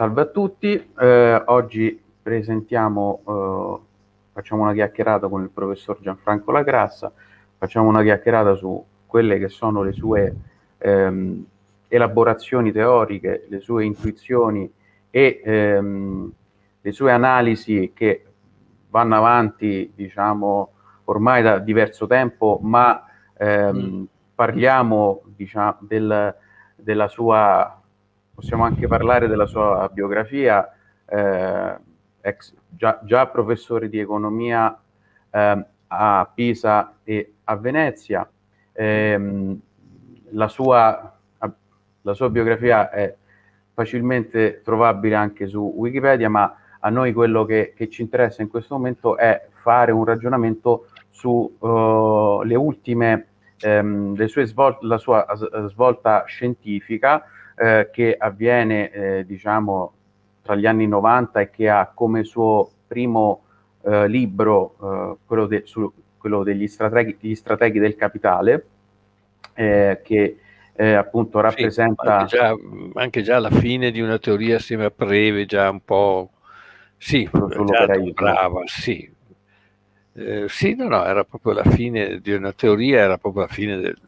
Salve a tutti, eh, oggi presentiamo, eh, facciamo una chiacchierata con il professor Gianfranco Lagrassa, facciamo una chiacchierata su quelle che sono le sue ehm, elaborazioni teoriche, le sue intuizioni e ehm, le sue analisi che vanno avanti, diciamo, ormai da diverso tempo, ma ehm, mm. parliamo diciamo, del, della sua possiamo anche parlare della sua biografia, eh, ex, già, già, professore di economia eh, a Pisa e a Venezia. Eh, la, sua, la sua biografia è facilmente trovabile anche su Wikipedia, ma a noi quello che, che ci interessa in questo momento è fare un ragionamento sulle uh, ultime, um, le sue svol- la sua svolta scientifica, eh, che avviene eh, diciamo tra gli anni 90 e che ha come suo primo eh, libro eh, quello, de, su, quello, degli strateghi, strateghi del capitale eh, che appunto rappresenta sì, anche, già, anche, già, la fine di una teoria assieme a Preve già un po' sì, brava, sì. Eh, sì, no, no, era proprio la fine di una teoria, era proprio la fine del,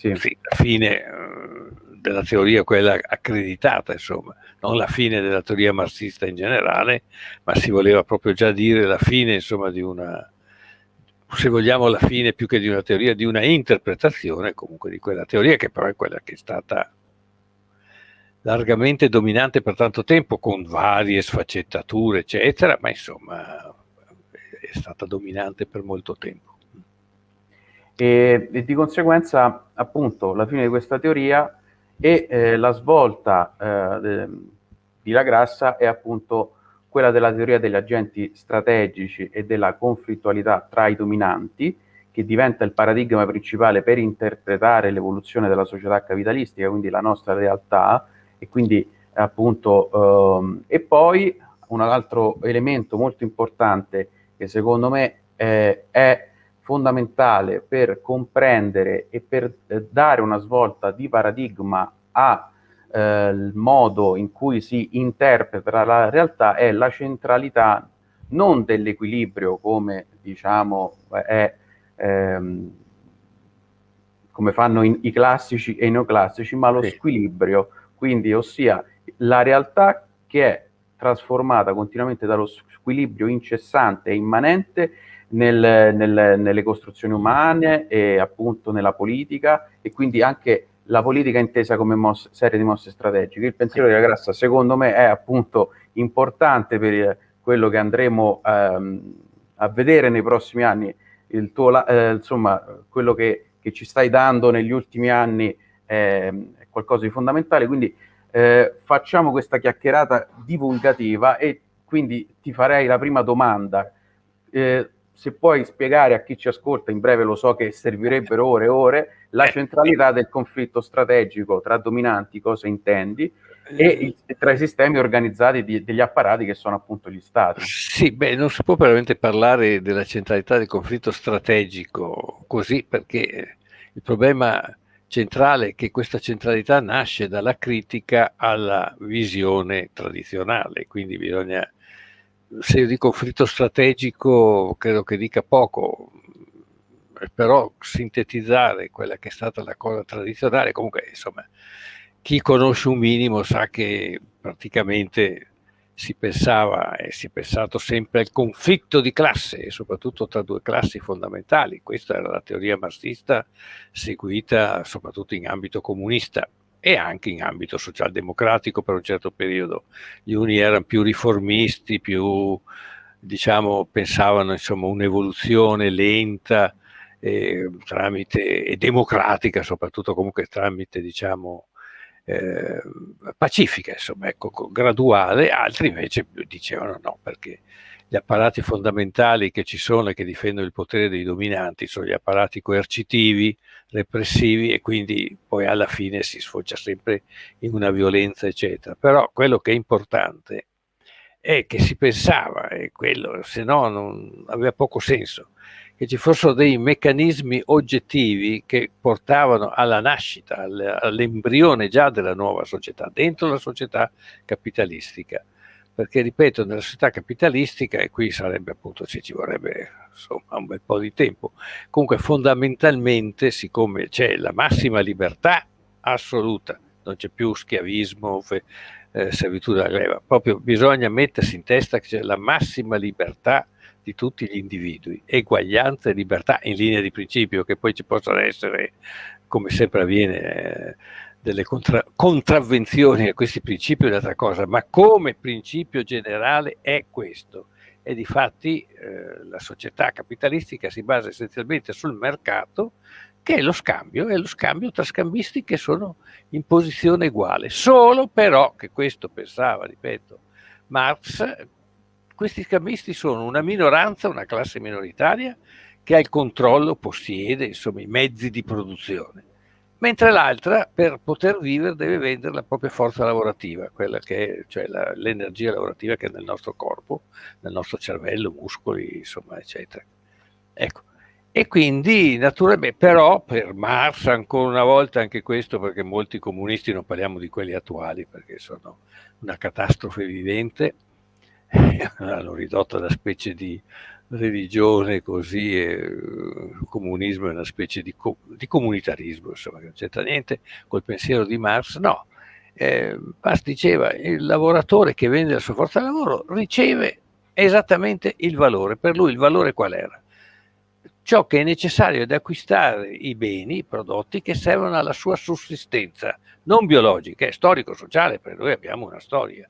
sì. Sì, la fine della teoria quella accreditata, insomma, non la fine della teoria marxista in generale, ma si voleva proprio già dire la fine, insomma, di una, se vogliamo la fine più che di una teoria, di una interpretazione comunque di quella teoria che però è quella che è stata largamente dominante per tanto tempo con varie sfaccettature eccetera, ma insomma è stata dominante per molto tempo. E, e di conseguenza appunto la fine di questa teoria e eh, la svolta eh, di La Grassa è appunto quella della teoria degli agenti strategici e della conflittualità tra i dominanti, che diventa il paradigma principale per interpretare l'evoluzione della società capitalistica, quindi la nostra realtà, e quindi appunto, ehm, e poi un altro elemento molto importante che secondo me eh, è fondamentale per comprendere e per eh, dare una svolta di paradigma al eh, modo in cui si interpreta la realtà è la centralità non dell'equilibrio come diciamo è ehm, come fanno in, i classici e i neoclassici, ma lo sì. squilibrio, quindi ossia la realtà che è trasformata continuamente dallo squilibrio incessante e immanente nel, nel, nelle costruzioni umane e appunto nella politica e quindi anche la politica intesa come mosse, serie di mosse strategiche. Il pensiero di Grassa secondo me è appunto importante per quello che andremo ehm, a vedere nei prossimi anni. Il tuo, eh, insomma, quello che, che, ci stai dando negli ultimi anni è, è qualcosa di fondamentale, quindi eh, facciamo questa chiacchierata divulgativa e quindi ti farei la prima domanda. Eh, se puoi spiegare a chi ci ascolta, in breve lo so che servirebbero ore e ore, la eh, centralità del conflitto strategico tra dominanti, cosa intendi, e eh, il, tra i sistemi organizzati di, degli apparati che sono appunto gli stati. Sì, beh, non si può veramente parlare della centralità del conflitto strategico così perché il problema centrale è che questa centralità nasce dalla critica alla visione tradizionale, quindi bisogna se io dico conflitto strategico credo che dica poco, però sintetizzare quella che è stata la cosa tradizionale, comunque insomma chi conosce un minimo sa che praticamente si pensava e si è pensato sempre al conflitto di classe soprattutto tra due classi fondamentali. Questa era la teoria marxista seguita soprattutto in ambito comunista e anche in ambito socialdemocratico per un certo periodo. Gli uni erano più riformisti, più diciamo, pensavano insomma un'evoluzione lenta eh, tramite, e democratica, soprattutto comunque tramite diciamo, eh, pacifica, insomma, ecco, graduale, altri invece dicevano no, perché gli apparati fondamentali che ci sono e che difendono il potere dei dominanti sono gli apparati coercitivi, repressivi e quindi poi alla fine si sfocia sempre in una violenza, eccetera. Però quello che è importante è che si pensava, e quello, se no non aveva poco senso, che ci fossero dei meccanismi oggettivi che portavano alla nascita, all'embrione già della nuova società, dentro la società capitalistica. Perché, ripeto, nella società capitalistica, e qui sarebbe appunto, se ci vorrebbe insomma un bel po' di tempo, comunque fondamentalmente, siccome c'è la massima libertà assoluta, non c'è più schiavismo, eh, servitù della leva, proprio bisogna mettersi in testa che c'è la massima libertà di tutti gli individui, eguaglianza e libertà in linea di principio, che poi ci possono essere, come sempre avviene, eh, delle contra contravvenzioni a questi principi è un'altra cosa, ma come principio generale è questo. E di fatti eh, la società capitalistica si basa essenzialmente sul mercato, che è lo scambio, e lo scambio tra scambisti che sono in posizione uguale. Solo però, che questo pensava, ripeto, Marx, questi scambisti sono una minoranza, una classe minoritaria che ha il controllo, possiede insomma, i mezzi di produzione, mentre l'altra per poter vivere deve vendere la propria forza lavorativa, è, cioè l'energia lavorativa che è nel nostro corpo, nel nostro cervello, muscoli, insomma, eccetera. Ecco. E quindi, naturalmente, però per Marx, ancora una volta anche questo, perché molti comunisti, non parliamo di quelli attuali, perché sono una catastrofe vivente, l'hanno ridotta da specie di religione così e il comunismo è una specie di, co di comunitarismo, insomma, che non c'entra niente col pensiero di Marx, no. Eh, Marx diceva il lavoratore che vende la sua forza lavoro riceve esattamente il valore, per lui il valore qual era? Ciò che è necessario ad acquistare i beni, i prodotti che servono alla sua sussistenza, non biologica, è storico-sociale, per noi abbiamo una storia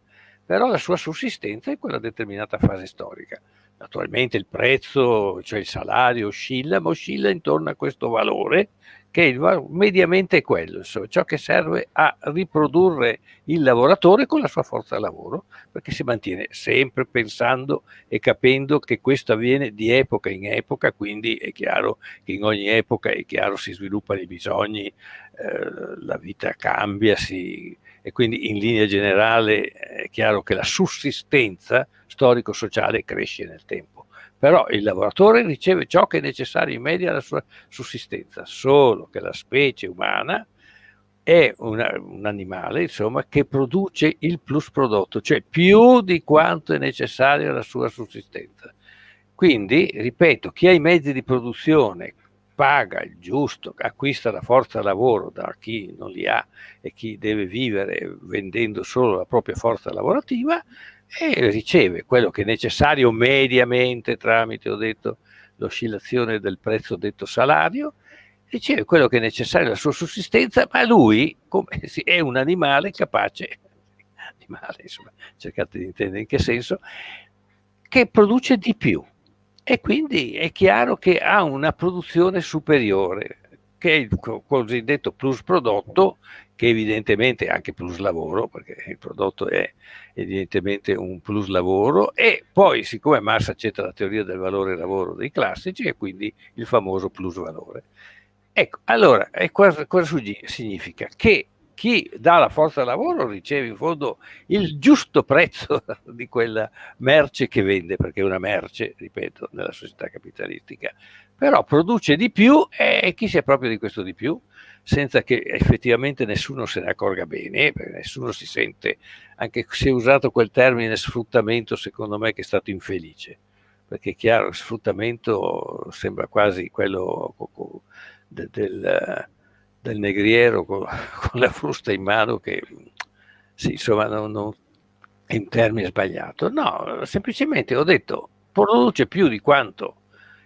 però la sua sussistenza è quella determinata fase storica. Naturalmente il prezzo, cioè il salario, oscilla, ma oscilla intorno a questo valore che il, mediamente è quello, insomma, ciò che serve a riprodurre il lavoratore con la sua forza lavoro, perché si mantiene sempre pensando e capendo che questo avviene di epoca in epoca, quindi è chiaro che in ogni epoca è chiaro si sviluppano i bisogni, eh, la vita cambia, si, e quindi in linea generale è chiaro che la sussistenza storico-sociale cresce nel tempo. Però il lavoratore riceve ciò che è necessario in media alla sua sussistenza, solo che la specie umana è una, un animale insomma, che produce il plus prodotto, cioè più di quanto è necessario alla sua sussistenza. Quindi, ripeto, chi ha i mezzi di produzione paga il giusto, acquista la forza lavoro da chi non li ha e chi deve vivere vendendo solo la propria forza lavorativa e riceve quello che è necessario mediamente tramite, ho detto, l'oscillazione del prezzo detto salario, riceve quello che è necessario alla sua sussistenza, ma lui come, è un animale capace, animale insomma, cercate di intendere in che senso, che produce di più e quindi è chiaro che ha una produzione superiore, che è il cosiddetto plus prodotto, che evidentemente è anche plus lavoro, perché il prodotto è evidentemente un plus lavoro, e poi siccome Marx accetta la teoria del valore lavoro dei classici, e quindi il famoso plus valore. Ecco, allora, cosa, cosa significa? Che chi dà la forza lavoro riceve in fondo il giusto prezzo di quella merce che vende, perché è una merce, ripeto, nella società capitalistica, però produce di più e chi si è proprio di questo di più? senza che effettivamente nessuno se ne accorga bene, perché nessuno si sente, anche se è usato quel termine sfruttamento, secondo me che è stato infelice, perché è chiaro, sfruttamento sembra quasi quello del, del del negriero con, con, la frusta in mano che sì, insomma non, non, è un termine sbagliato. No, semplicemente ho detto produce più di quanto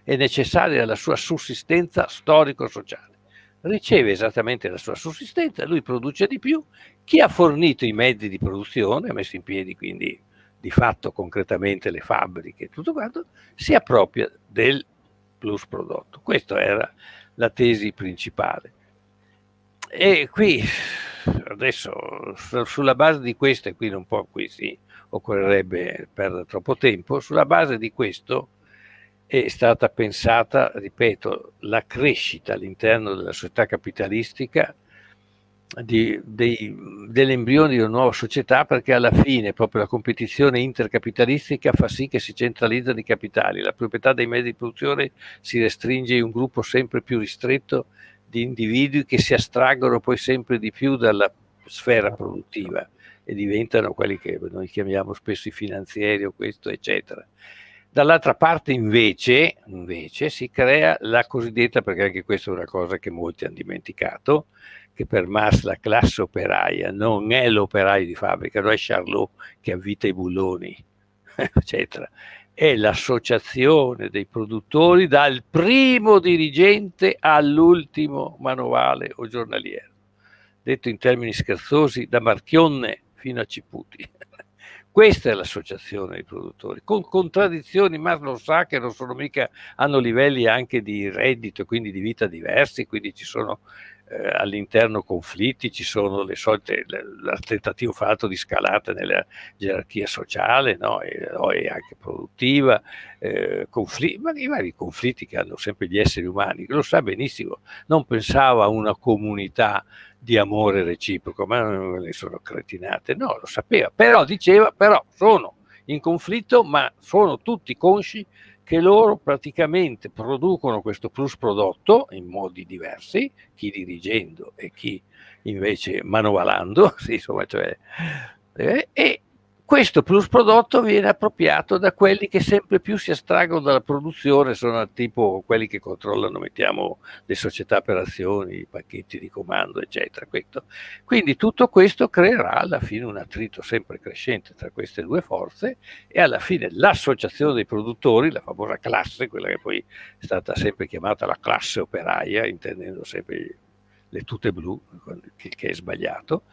è necessario alla sua sussistenza storico-sociale. Riceve esattamente la sua sussistenza, lui produce di più, chi ha fornito i mezzi di produzione, ha messo in piedi quindi di fatto concretamente le fabbriche e tutto quanto, si appropria del plus prodotto. Questa era la tesi principale. E qui adesso sulla base di questo, e qui non può, qui sì, occorrerebbe perdere troppo tempo, sulla base di questo è stata pensata, ripeto, la crescita all'interno della società capitalistica dell'embrione di una nuova società perché alla fine proprio la competizione intercapitalistica fa sì che si centralizzano i capitali, la proprietà dei mezzi di produzione si restringe in un gruppo sempre più ristretto di individui che si astraggono poi sempre di più dalla sfera produttiva e diventano quelli che noi chiamiamo spesso i finanzieri o questo eccetera. Dall'altra parte invece, invece si crea la cosiddetta, perché anche questa è una cosa che molti hanno dimenticato, che per Marx la classe operaia non è l'operaio di fabbrica, non è Charlot che avvita i bulloni, eccetera. È l'associazione dei produttori dal primo dirigente all'ultimo manovale o giornaliero. Detto in termini scherzosi, da Marchionne fino a Ciputi. Questa è l'associazione dei produttori, con contraddizioni, ma lo sa che non sono mica, hanno livelli anche di reddito quindi di vita diversi, quindi ci sono eh, all'interno conflitti, ci sono le solite, il tentativo fatto di scalata nella gerarchia sociale no? e, e, anche produttiva, eh, conflitti, ma i vari conflitti che hanno sempre gli esseri umani, lo sa benissimo, non pensava a una comunità di amore reciproco, ma non ne sono cretinate, no, lo sapeva, però diceva, però sono in conflitto, ma sono tutti consci che loro praticamente producono questo plus prodotto in modi diversi, chi dirigendo e chi invece manovalando, sì, insomma, cioè, eh, e questo plus prodotto viene appropriato da quelli che sempre più si astraggono dalla produzione, sono tipo quelli che controllano, mettiamo, le società per azioni, i pacchetti di comando, eccetera. Questo. Quindi tutto questo creerà alla fine un attrito sempre crescente tra queste due forze e alla fine l'associazione dei produttori, la famosa classe, quella che poi è stata sempre chiamata la classe operaia, intendendo sempre le tute blu, che, è sbagliato,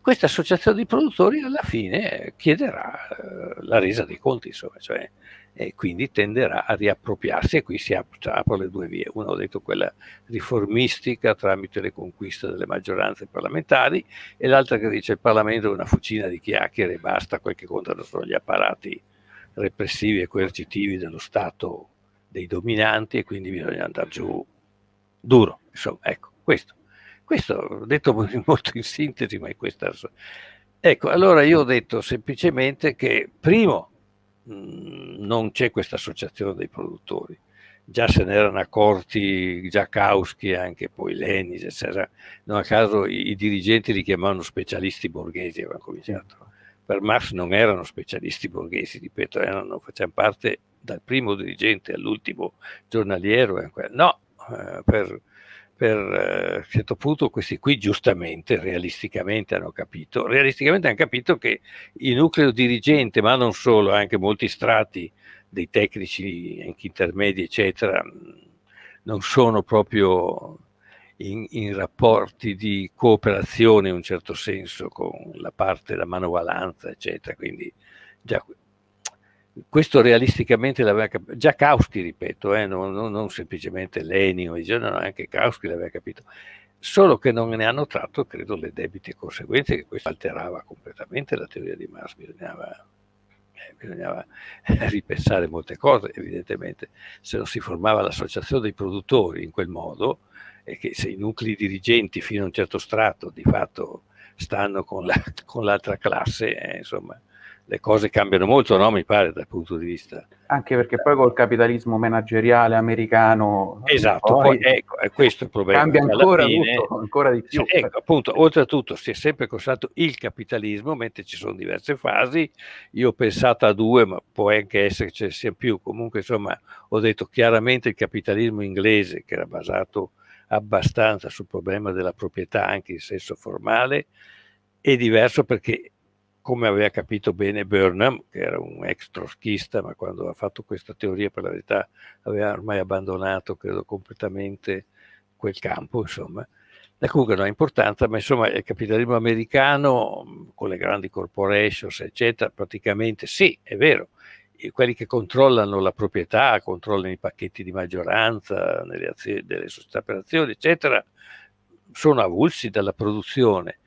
questa associazione di produttori alla fine chiederà eh, la resa dei conti, insomma, cioè, e quindi tenderà a riappropriarsi e qui si aprono le due vie. Uno ho detto quella riformistica tramite le conquiste delle maggioranze parlamentari e l'altra che dice il Parlamento è una fucina di chiacchiere e basta, quel che contano sono gli apparati repressivi e coercitivi dello Stato dei dominanti e quindi bisogna andare giù duro. Insomma, ecco, questo. Questo detto molto in sintesi, ma è questa. Ecco, allora io ho detto semplicemente che, primo, mh, non c'è questa associazione dei produttori. Già se ne erano accorti Giacowski e anche poi Lenis, eccetera. Non a caso i, i dirigenti li chiamavano specialisti borghesi, avevano cominciato. Per Marx non erano specialisti borghesi, ripeto, erano, facevano parte dal primo dirigente all'ultimo giornaliero. No, eh, per, per eh, un certo punto questi qui giustamente, realisticamente hanno capito, realisticamente hanno capito che il nucleo dirigente, ma non solo, anche molti strati dei tecnici, anche intermedi, eccetera, non sono proprio in, in, rapporti di cooperazione in un certo senso con la parte della manovalanza, eccetera. Quindi già questo realisticamente l'aveva capito, già Kauski ripeto, eh, non, non, non, semplicemente Lenin, no, anche Kauski l'aveva capito, solo che non ne hanno tratto, credo, le debite conseguenze, che questo alterava completamente la teoria di Marx, bisognava, eh, bisognava ripensare molte cose, evidentemente, se non si formava l'associazione dei produttori in quel modo, e che se i nuclei dirigenti fino a un certo strato di fatto stanno con, l'altra classe, eh, insomma, le cose cambiano molto, no? Mi pare dal punto di vista. Anche perché poi col capitalismo manageriale americano. Esatto, poi, ecco, è questo il problema. Cambia ancora, fine, tutto, ancora di più. Ecco, appunto, oltretutto si è sempre considerato il capitalismo, mentre ci sono diverse fasi. Io ho pensato a due, ma può anche essere che ce ne sia più. Comunque, insomma, ho detto chiaramente il capitalismo inglese, che era basato abbastanza sul problema della proprietà anche in senso formale, è diverso perché come aveva capito bene Burnham, che era un ex troschista, ma quando ha fatto questa teoria per la verità aveva ormai abbandonato, credo, completamente quel campo, insomma. E comunque non ha importanza, ma insomma il capitalismo americano, con le grandi corporations, eccetera, praticamente sì, è vero, quelli che controllano la proprietà, controllano i pacchetti di maggioranza nelle azioni, delle società per azioni, eccetera, sono avulsi dalla produzione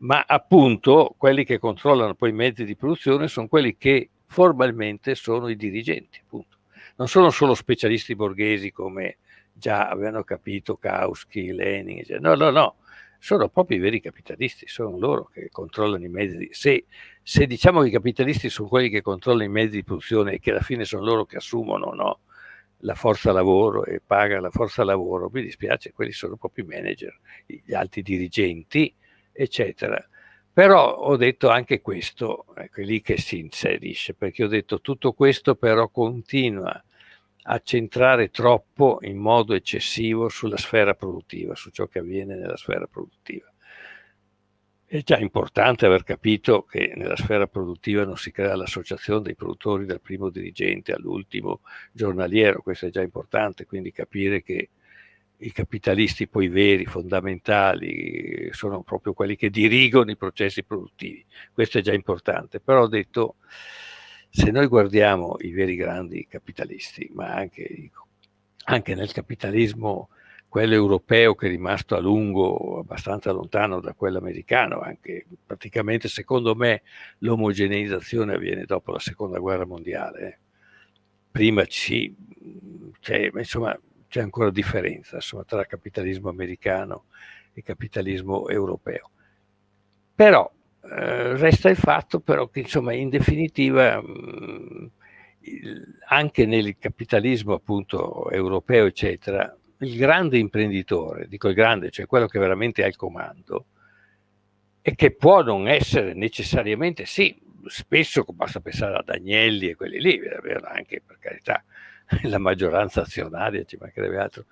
ma appunto quelli che controllano poi i mezzi di produzione sono quelli che formalmente sono i dirigenti, appunto. Non sono solo specialisti borghesi come già avevano capito Kautsky, Lenin, no, no, no, sono proprio i veri capitalisti, sono loro che controllano i mezzi. Se, se diciamo che i capitalisti sono quelli che controllano i mezzi di produzione e che alla fine sono loro che assumono no, la forza lavoro e pagano la forza lavoro, mi dispiace, quelli sono proprio i manager, gli alti dirigenti, eccetera. Però ho detto anche questo, ecco, è lì che si inserisce, perché ho detto tutto questo però continua a centrare troppo in modo eccessivo sulla sfera produttiva, su ciò che avviene nella sfera produttiva. È già importante aver capito che nella sfera produttiva non si crea l'associazione dei produttori dal primo dirigente all'ultimo giornaliero, questo è già importante, quindi capire che i capitalisti poi veri, fondamentali, sono proprio quelli che dirigono i processi produttivi, questo è già importante, però ho detto se noi guardiamo i veri grandi capitalisti, ma anche, anche nel capitalismo, quello europeo che è rimasto a lungo abbastanza lontano da quello americano, anche praticamente secondo me l'omogeneizzazione avviene dopo la seconda guerra mondiale. Eh. Prima ci, c'è, insomma, c'è ancora differenza insomma, tra capitalismo americano e capitalismo europeo. Però eh, resta il fatto però che insomma in definitiva mh, il, anche nel capitalismo appunto europeo eccetera il grande imprenditore, dico il grande, cioè quello che veramente ha il comando e che può non essere necessariamente, sì, spesso basta pensare ad Agnelli e quelli lì, anche per carità la maggioranza azionaria, ci mancherebbe altro,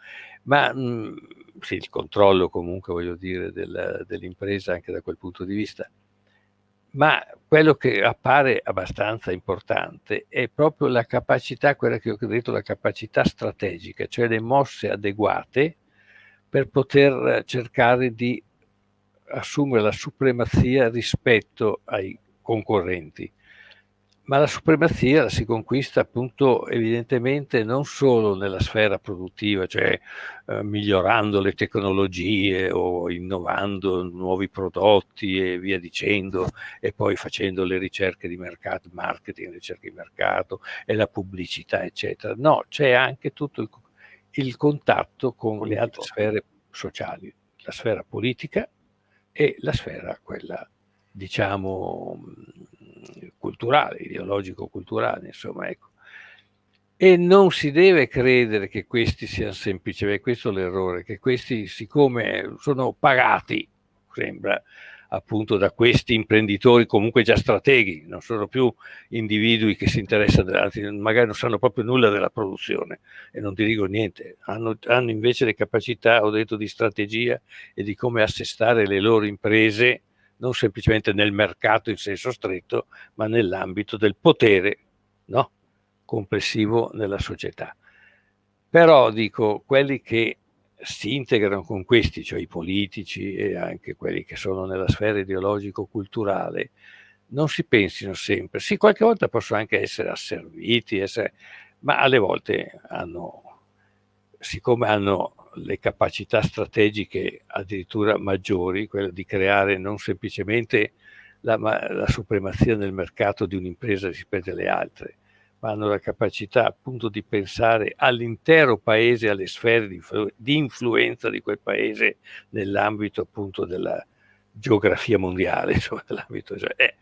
ma mh, sì, il controllo comunque, voglio dire, del, dell'impresa anche da quel punto di vista. Ma quello che appare abbastanza importante è proprio la capacità, quella che ho detto, la capacità strategica, cioè le mosse adeguate per poter cercare di assumere la supremazia rispetto ai concorrenti ma la supremazia la si conquista appunto evidentemente non solo nella sfera produttiva, cioè eh, migliorando le tecnologie o innovando nuovi prodotti e via dicendo, e poi facendo le ricerche di mercato, marketing, ricerche di mercato e la pubblicità, eccetera. No, c'è anche tutto il, il contatto con Politico. le altre sfere sociali, la sfera politica e la sfera quella diciamo culturale, ideologico-culturale, insomma, ecco. E non si deve credere che questi siano semplicemente, questo è l'errore, che questi siccome sono pagati, sembra, appunto da questi imprenditori comunque già strateghi, non sono più individui che si interessano, magari non sanno proprio nulla della produzione e non dirigo niente, hanno, hanno invece le capacità, ho detto, di strategia e di come assestare le loro imprese non semplicemente nel mercato in senso stretto, ma nell'ambito del potere no? complessivo nella società. Però dico, quelli che si integrano con questi, cioè i politici e anche quelli che sono nella sfera ideologico-culturale, non si pensino sempre. Sì, qualche volta possono anche essere asserviti, essere, ma alle volte hanno, siccome hanno le capacità strategiche addirittura maggiori, quella di creare non semplicemente la, la supremazia nel mercato di un'impresa rispetto alle altre, ma hanno la capacità appunto di pensare all'intero paese, alle sfere di, di influenza di quel paese nell'ambito appunto della geografia mondiale, insomma, cioè, eh,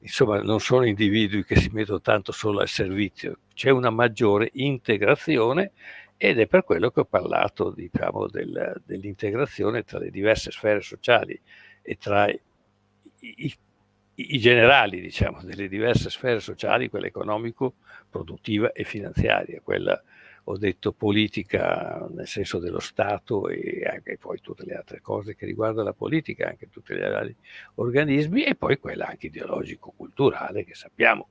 insomma non sono individui che si mettono tanto solo al servizio, c'è una maggiore integrazione ed è per quello che ho parlato diciamo, del, dell'integrazione tra le diverse sfere sociali e tra i, i, i generali diciamo, delle diverse sfere sociali, quella economico, produttiva e finanziaria, quella ho detto politica nel senso dello Stato e anche poi tutte le altre cose che riguardano la politica, anche tutti gli altri organismi e poi quella anche ideologico-culturale che sappiamo,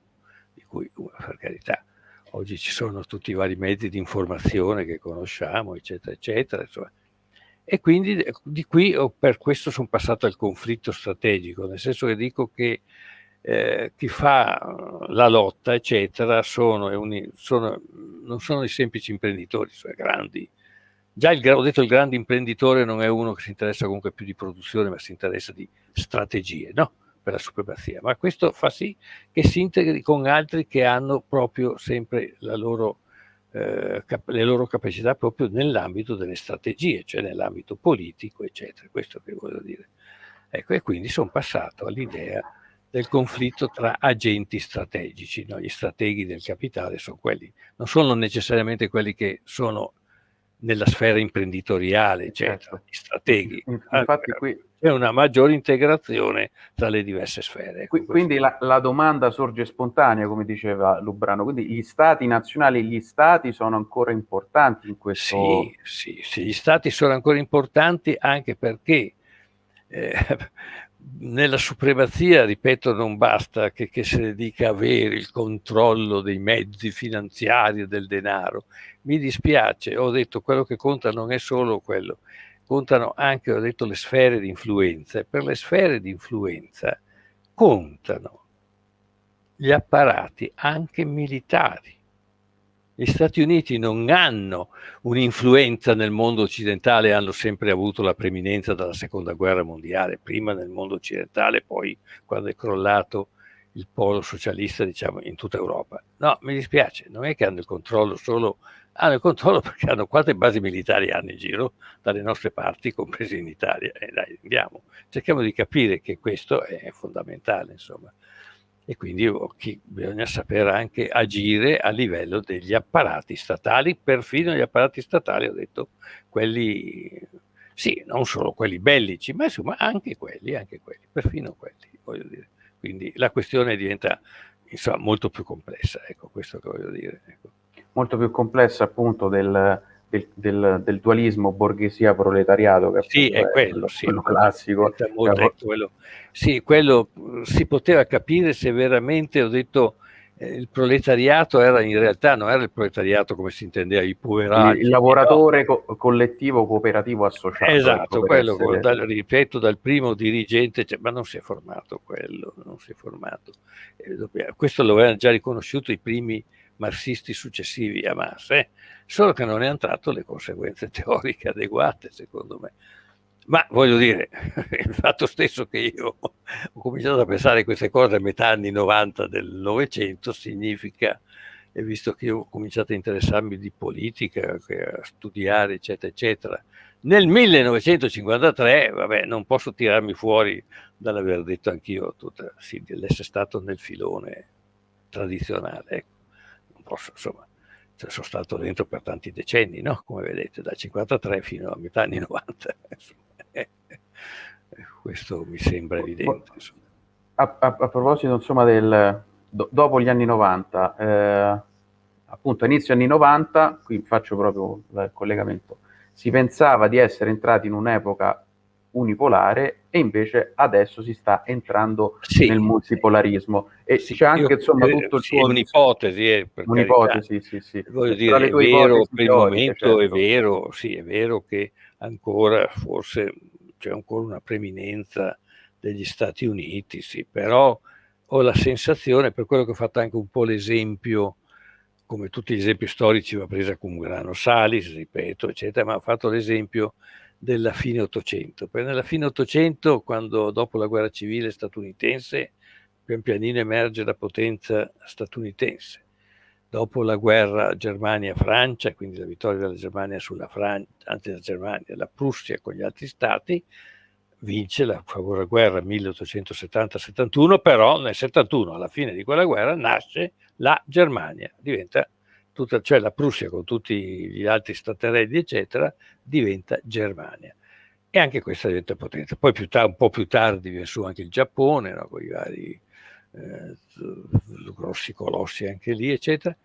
di cui per carità oggi ci sono tutti i vari mezzi di informazione che conosciamo, eccetera, eccetera. Insomma. E quindi di qui per questo sono passato al conflitto strategico, nel senso che dico che eh, chi fa la lotta, eccetera, sono, uni, sono, non sono i semplici imprenditori, cioè grandi. Già il, ho detto il grande imprenditore non è uno che si interessa comunque più di produzione, ma si interessa di strategie, no? Per la supremazia, ma questo fa sì che si integri con altri che hanno proprio sempre la loro eh, le loro capacità proprio nell'ambito delle strategie, cioè nell'ambito politico, eccetera. Questo che voglio dire. Ecco, e quindi sono passato all'idea del conflitto tra agenti strategici. No? Gli strateghi del capitale sono quelli, non sono necessariamente quelli che sono nella sfera imprenditoriale, eccetera, certo. gli strateghi. Infatti qui c'è una maggiore integrazione tra le diverse sfere. Qui, quindi la, la, domanda sorge spontanea, come diceva Lubrano, quindi gli stati nazionali, gli stati sono ancora importanti in questo... Sì, sì, sì gli stati sono ancora importanti anche perché eh, nella supremazia, ripeto, non basta che, che se ne dica avere il controllo dei mezzi finanziari e del denaro. Mi dispiace, ho detto quello che conta non è solo quello, contano anche, ho detto, le sfere di influenza. E per le sfere di influenza contano gli apparati anche militari. Gli Stati Uniti non hanno un'influenza nel mondo occidentale, hanno sempre avuto la preminenza dalla seconda guerra mondiale, prima nel mondo occidentale, poi quando è crollato il polo socialista, diciamo, in tutta Europa. No, mi dispiace, non è che hanno il controllo solo, hanno il controllo perché hanno quante basi militari hanno in giro dalle nostre parti, comprese in Italia. E eh, dai, andiamo, cerchiamo di capire che questo è fondamentale, insomma e quindi bisogna saper anche agire a livello degli apparati statali, perfino gli apparati statali, ho detto, quelli, sì, non solo quelli bellici, ma insomma anche quelli, anche quelli, perfino quelli, voglio dire. Quindi la questione diventa insomma, molto più complessa, ecco, questo che voglio dire. Ecco. Molto più complessa appunto del, del, del, del dualismo borghesia-proletariato che sì, è, quello, sì, quello classico. Quello, sì, quello si poteva capire se veramente, ho detto, eh, il proletariato era in realtà non era il proletariato come si intendeva, i poverati. Il, lavoratore no. co collettivo cooperativo associato. Ecco, esatto, quello, essere... dal, ripeto, dal primo dirigente, cioè, ma non si è formato quello, non si è formato. Eh, questo lo avevano già riconosciuto i primi marxisti successivi a Marx, eh? solo che non ne hanno tratto le conseguenze teoriche adeguate, secondo me. Ma voglio dire, il fatto stesso che io ho cominciato a pensare queste cose a metà anni 90 del Novecento significa, e visto che io ho cominciato a interessarmi di politica, a studiare, eccetera, eccetera, nel 1953, vabbè, non posso tirarmi fuori dall'aver detto anch'io sì, dell'essere stato nel filone tradizionale. Ecco posso, insomma, cioè sono stato dentro per tanti decenni, no? come vedete, dal 53 fino a metà anni 90. Questo mi sembra evidente. A, a, a, proposito, insomma, del, do, dopo gli anni 90, eh, appunto, inizio anni 90, qui faccio proprio il collegamento, si pensava di essere entrati in un'epoca unipolare e invece adesso si sta entrando sì, nel multipolarismo e sì, c'è anche insomma tutto il sì, suo... un'ipotesi, eh, un'ipotesi sì, sì. Voglio dire, è vero, per il momento certo. è vero, sì, è vero che ancora forse c'è ancora una preminenza degli Stati Uniti, sì, però ho la sensazione, per quello che ho fatto anche un po' l'esempio, come tutti gli esempi storici va presa con un grano salis, ripeto, eccetera, ma ho fatto l'esempio della fine Ottocento. Perché nella fine Ottocento, quando dopo la guerra civile statunitense, pian pianino emerge la potenza statunitense. Dopo la guerra Germania-Francia, quindi la vittoria della Germania sulla Francia, anzi la Germania, la Prussia con gli altri stati, vince la famosa guerra 1870-71, però nel 71, alla fine di quella guerra, nasce la Germania, diventa tutta, cioè la Prussia con tutti gli altri staterelli, eccetera, diventa Germania. E anche questa diventa potenza. Poi un po' più tardi viene su anche il Giappone, no? con i vari eh, grossi colossi anche lì, eccetera.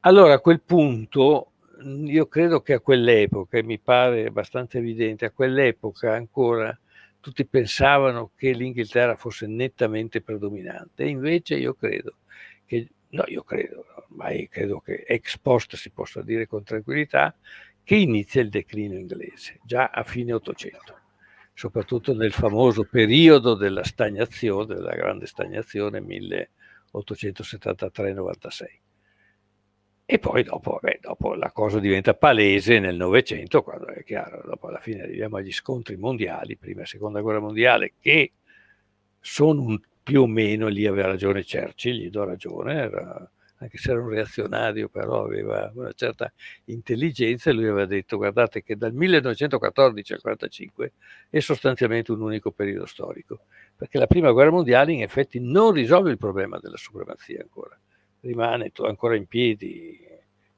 Allora a quel punto io credo che a quell'epoca, e mi pare abbastanza evidente, a quell'epoca ancora tutti pensavano che l'Inghilterra fosse nettamente predominante, e invece io credo che No, io credo, ormai credo che ex post si possa dire con tranquillità, che inizia il declino inglese, già a fine Ottocento, soprattutto nel famoso periodo della stagnazione, della grande stagnazione 1873-96. E poi dopo, vabbè, dopo la cosa diventa palese nel Novecento, quando è chiaro, dopo alla fine arriviamo agli scontri mondiali, prima e seconda guerra mondiale, che sono un più o meno lì aveva ragione Churchill, gli do ragione, era, anche se era un reazionario, però aveva una certa intelligenza e lui aveva detto guardate che dal 1914 al 1945 è sostanzialmente un unico periodo storico, perché la prima guerra mondiale in effetti non risolve il problema della supremazia ancora, rimane ancora in piedi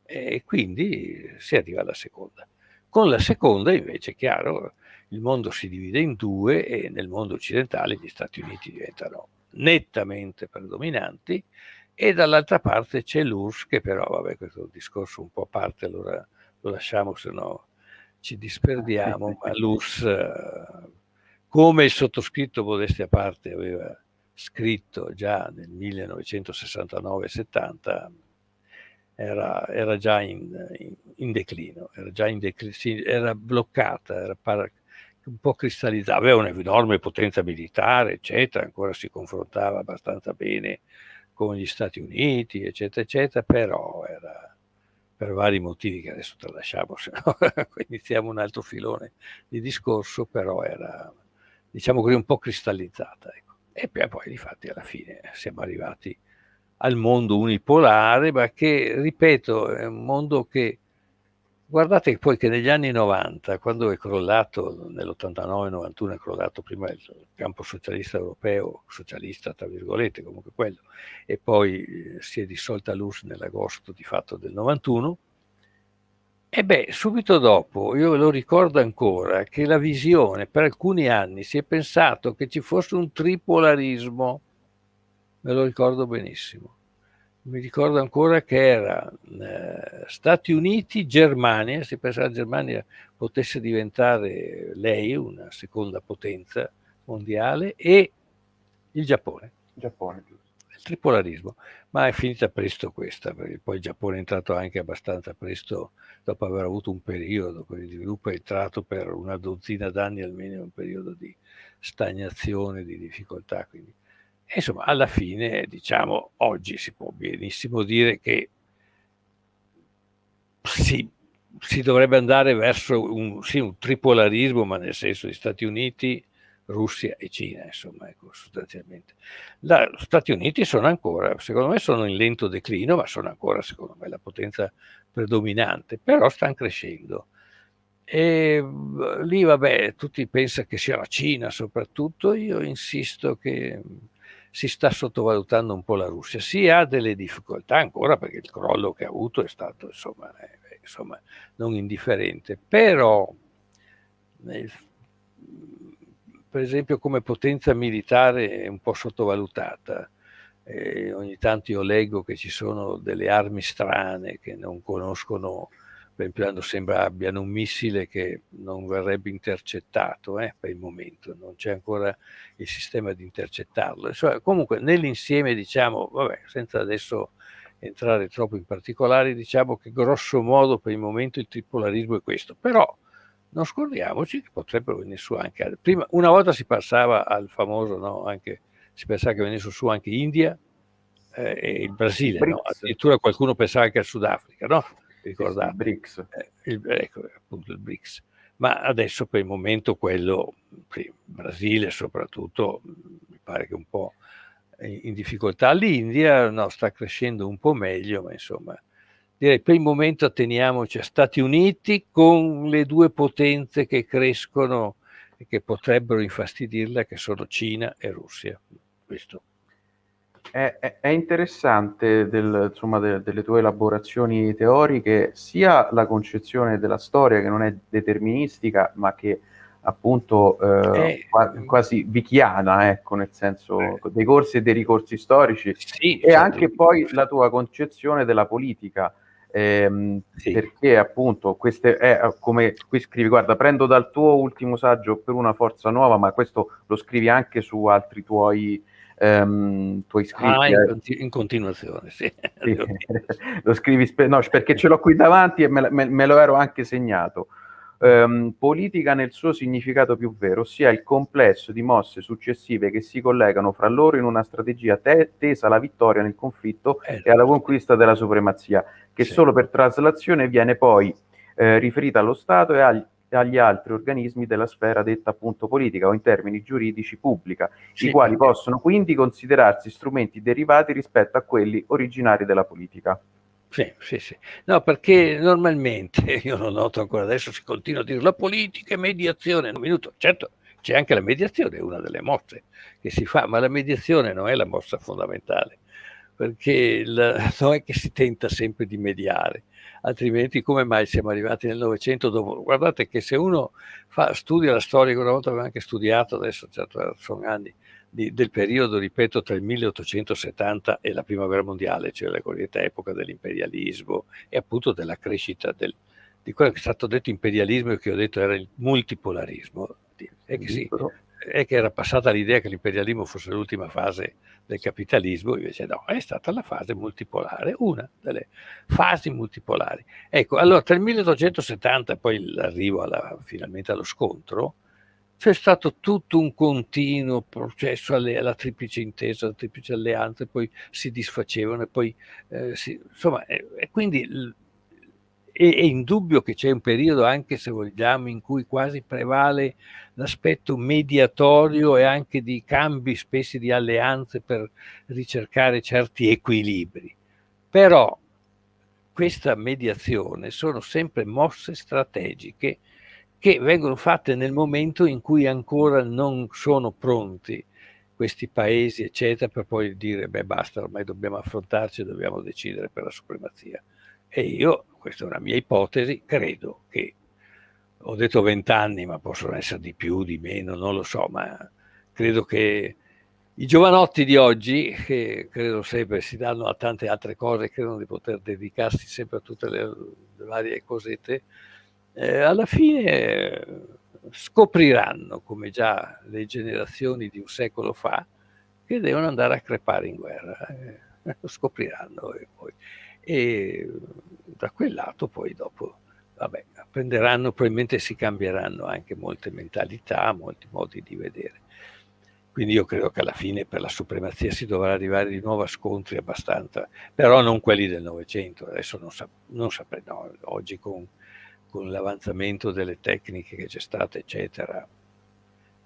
e quindi si arriva alla seconda. Con la seconda invece, è chiaro, il mondo si divide in due e nel mondo occidentale gli Stati Uniti diventano nettamente predominanti e dall'altra parte c'è l'URSS che però, vabbè, questo è un discorso un po' a parte, allora lo lasciamo, se no ci disperdiamo, ma l'URSS, come il sottoscritto modesti a parte aveva scritto già nel 1969-70, era, era, già in, in, in, declino, era già in declino, era bloccata, era par- un po' cristallizzata, aveva un'enorme potenza militare, eccetera, ancora si confrontava abbastanza bene con gli Stati Uniti, eccetera, eccetera, però era per vari motivi che adesso tralasciamo, se no iniziamo un altro filone di discorso, però era, diciamo così, un po' cristallizzata. Ecco. E poi, infatti, alla fine siamo arrivati al mondo unipolare, ma che, ripeto, è un mondo che Guardate poi che negli anni 90, quando è crollato, nell'89-91 è crollato prima il campo socialista europeo, socialista tra virgolette, comunque quello, e poi eh, si è dissolta l'URSS nell'agosto di fatto del 91, e beh, subito dopo, io lo ricordo ancora, che la visione, per alcuni anni si è pensato che ci fosse un tripolarismo, me lo ricordo benissimo mi ricordo ancora che era eh, Stati Uniti, Germania, si pensava che Germania potesse diventare lei una seconda potenza mondiale e il Giappone. Giappone il tripolarismo, ma è finita presto questa, perché poi il Giappone è entrato anche abbastanza presto dopo aver avuto un periodo di sviluppo, è entrato per una dozzina d'anni almeno in un periodo di stagnazione, di difficoltà, quindi insomma, alla fine, diciamo, oggi si può benissimo dire che si, si dovrebbe andare verso un, sì, un, tripolarismo, ma nel senso di Stati Uniti, Russia e Cina, insomma, ecco, sostanzialmente. Gli Stati Uniti sono ancora, secondo me, sono in lento declino, ma sono ancora, secondo me, la potenza predominante, però stanno crescendo. E lì, vabbè, tutti pensano che sia la Cina soprattutto, io insisto che si sta sottovalutando un po' la Russia. Si ha delle difficoltà ancora perché il crollo che ha avuto è stato insomma, eh, insomma non indifferente, però eh, per esempio come potenza militare è un po' sottovalutata. Eh, ogni tanto io leggo che ci sono delle armi strane che non conoscono per esempio sembra abbiano un missile che non verrebbe intercettato eh, per il momento, non c'è ancora il sistema di intercettarlo. Insomma, comunque nell'insieme diciamo, vabbè, senza adesso entrare troppo in particolari, diciamo che grosso modo per il momento il tripolarismo è questo, però non scordiamoci che potrebbero venire su anche, prima, una volta si passava al famoso, no, anche, si pensava che venisse su anche India eh, e il Brasile, no? addirittura qualcuno pensava anche al Sudafrica, no? Ricordate? Il BRICS. Eh, il, ecco, appunto il BRICS. Ma adesso per il momento quello, il Brasile soprattutto, mi pare che un po' in difficoltà. L'India no, sta crescendo un po' meglio, ma insomma, direi per il momento atteniamoci a Stati Uniti con le due potenze che crescono e che potrebbero infastidirla, che sono Cina e Russia. Questo è, è, è interessante del, insomma, de, delle tue elaborazioni teoriche sia la concezione della storia che non è deterministica, ma che appunto eh, eh, quasi vichiana, ecco, nel senso eh, dei corsi e dei ricorsi storici, sì, e certo. anche poi la tua concezione della politica. Ehm, sì. perché appunto queste è come qui scrivi guarda prendo dal tuo ultimo saggio per una forza nuova ma questo lo scrivi anche su altri tuoi ehm, tuoi scritti. Ah, in, continu- in continuazione, sì. sì. lo scrivi, spe- no, perché ce l'ho qui davanti e me, me, me lo ero anche segnato. Um, politica nel suo significato più vero, ossia il complesso di mosse successive che si collegano fra loro in una strategia te- tesa alla vittoria nel conflitto eh, e alla conquista della supremazia, che sì. solo per traslazione viene poi eh, riferita allo Stato e agli, agli altri organismi della sfera detta appunto politica o in termini giuridici pubblica, sì. i quali possono quindi considerarsi strumenti derivati rispetto a quelli originari della politica. Sì, sì, sì. No, perché normalmente, io lo noto ancora adesso, si continua a dire la politica è mediazione. Un minuto, certo, c'è anche la mediazione, è una delle mosse che si fa, ma la mediazione non è la mossa fondamentale, perché il, non è che si tenta sempre di mediare, altrimenti come mai siamo arrivati nel Novecento dopo? Guardate che se uno fa, studia la storia, una volta avevo anche studiato, adesso certo sono anni, di, del periodo, ripeto, tra il 1870 e la Prima Guerra Mondiale, cioè la cosiddetta epoca dell'imperialismo e appunto della crescita del, di quello che è stato detto imperialismo e che ho detto era il multipolarismo. È che, sì, è che era passata l'idea che l'imperialismo fosse l'ultima fase del capitalismo, invece no, è stata la fase multipolare, una delle fasi multipolari. Ecco, allora tra il 1870 e poi l'arrivo alla, finalmente allo scontro, c'è stato tutto un continuo processo alle, alla triplice intesa, alla triplice alleanza, poi si disfacevano e poi eh, si, insomma, e, e quindi è, indubbio che c'è un periodo anche se vogliamo in cui quasi prevale l'aspetto mediatorio e anche di cambi spessi di alleanze per ricercare certi equilibri. Però questa mediazione sono sempre mosse strategiche che vengono fatte nel momento in cui ancora non sono pronti questi paesi, eccetera, per poi dire, beh basta, ormai dobbiamo affrontarci, dobbiamo decidere per la supremazia. E io, questa è una mia ipotesi, credo che, ho detto vent'anni, ma possono essere di più, di meno, non lo so, ma credo che i giovanotti di oggi, che credo sempre si danno a tante altre cose, credono di poter dedicarsi sempre a tutte le, le varie cosette, eh, alla fine scopriranno, come già le generazioni di un secolo fa, che devono andare a crepare in guerra. Eh, lo scopriranno e, poi, e da quel lato poi dopo vabbè, apprenderanno, probabilmente si cambieranno anche molte mentalità, molti modi di vedere. Quindi io credo che alla fine per la supremazia si dovrà arrivare di nuovo a scontri abbastanza, però non quelli del Novecento, adesso non, sa, non saprei, no, oggi con con l'avanzamento delle tecniche che c'è stato, eccetera.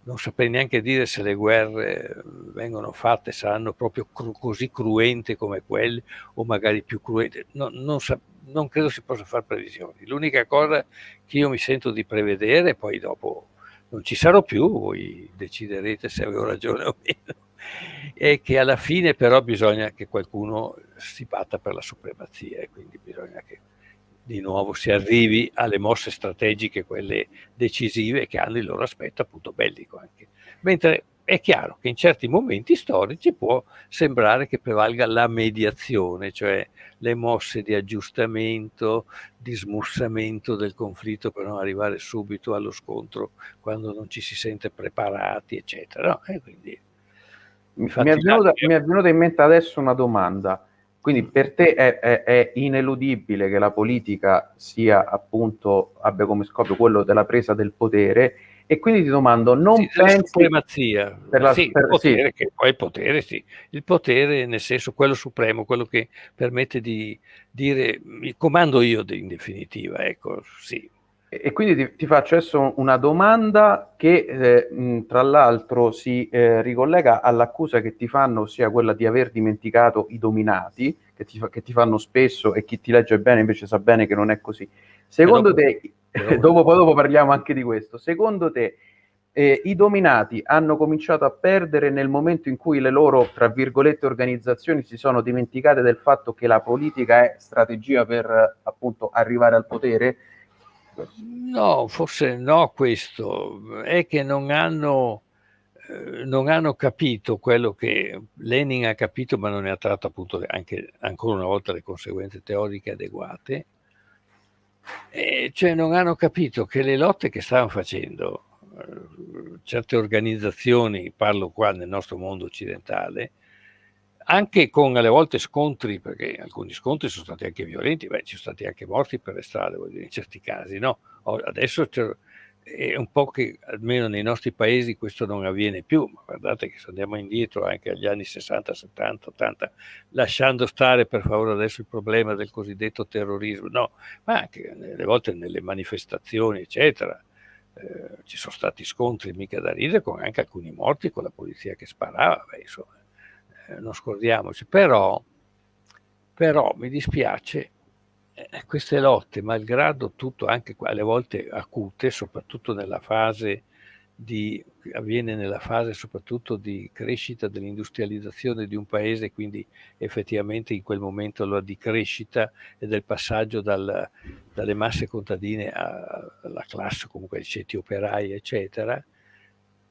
Non saprei neanche dire se le guerre vengono fatte, saranno proprio cru così cruente come quelle o magari più cruente. No, non, non, credo si possa fare previsioni. L'unica cosa che io mi sento di prevedere, poi dopo non ci sarò più, voi deciderete se avevo ragione o meno, è che alla fine però bisogna che qualcuno si batta per la supremazia e quindi bisogna che di nuovo si arrivi alle mosse strategiche, quelle decisive che hanno il loro aspetto appunto bellico anche. Mentre è chiaro che in certi momenti storici può sembrare che prevalga la mediazione, cioè le mosse di aggiustamento, di smussamento del conflitto per non arrivare subito allo scontro quando non ci si sente preparati, eccetera. No? Mi, è venuta, mi è venuta in mente adesso una domanda quindi per te è, è, è, ineludibile che la politica sia appunto, abbia come scopo quello della presa del potere? E quindi ti domando, non sì, pensi... supremazia, per la, sì, per, il potere, sì. poi il potere sì, il potere nel senso quello supremo, quello che permette di dire, mi comando io in definitiva, ecco, sì, e quindi ti, ti, faccio adesso una domanda che eh, mh, tra l'altro si eh, ricollega all'accusa che ti fanno, ossia quella di aver dimenticato i dominati, che ti, che ti, fanno spesso e chi ti legge bene invece sa bene che non è così. Secondo però, te, però... dopo, dopo, parliamo anche di questo, secondo te eh, i dominati hanno cominciato a perdere nel momento in cui le loro, tra virgolette, organizzazioni si sono dimenticate del fatto che la politica è strategia per appunto arrivare al potere? No, forse no questo, è che non hanno, eh, non hanno capito quello che Lenin ha capito, ma non ne ha tratto appunto anche ancora una volta le conseguenze teoriche adeguate, e cioè non hanno capito che le lotte che stavano facendo eh, certe organizzazioni, parlo qua nel nostro mondo occidentale, anche con alle volte scontri, perché alcuni scontri sono stati anche violenti, beh, ci sono stati anche morti per le strade, dire, in certi casi, no? Adesso è un po' che almeno nei nostri paesi questo non avviene più, ma guardate che se andiamo indietro anche agli anni 60, 70, 80, lasciando stare per favore adesso il problema del cosiddetto terrorismo, no, ma anche alle volte nelle manifestazioni, eccetera, eh, ci sono stati scontri mica da ridere con anche alcuni morti con la polizia che sparava, beh, insomma, non scordiamoci, però, però mi dispiace eh, queste lotte, malgrado tutto, anche alle volte acute, soprattutto nella fase di, avviene nella fase soprattutto di crescita dell'industrializzazione di un paese, quindi effettivamente in quel momento la di crescita e del passaggio dal, dalle masse contadine alla classe, comunque ai ceti operai, eccetera,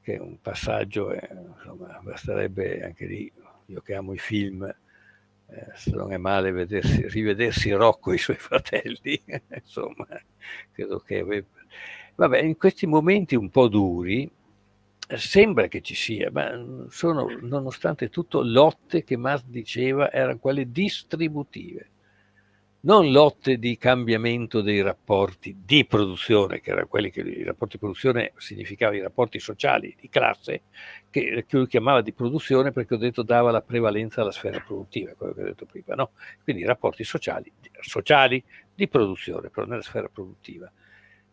che è un passaggio, eh, insomma, basterebbe anche lì, io che amo i film, eh, se non è male vedersi, rivedersi Rocco e i suoi fratelli, insomma, credo che Vabbè, in questi momenti un po' duri sembra che ci sia, ma sono nonostante tutto lotte che Marx diceva erano quelle distributive, non lotte di cambiamento dei rapporti di produzione, che erano quelli che i rapporti di produzione significavano i rapporti sociali di classe, che, che lui chiamava di produzione perché ho detto dava la prevalenza alla sfera produttiva, quello che ho detto prima, no? Quindi rapporti sociali, sociali di produzione, però nella sfera produttiva.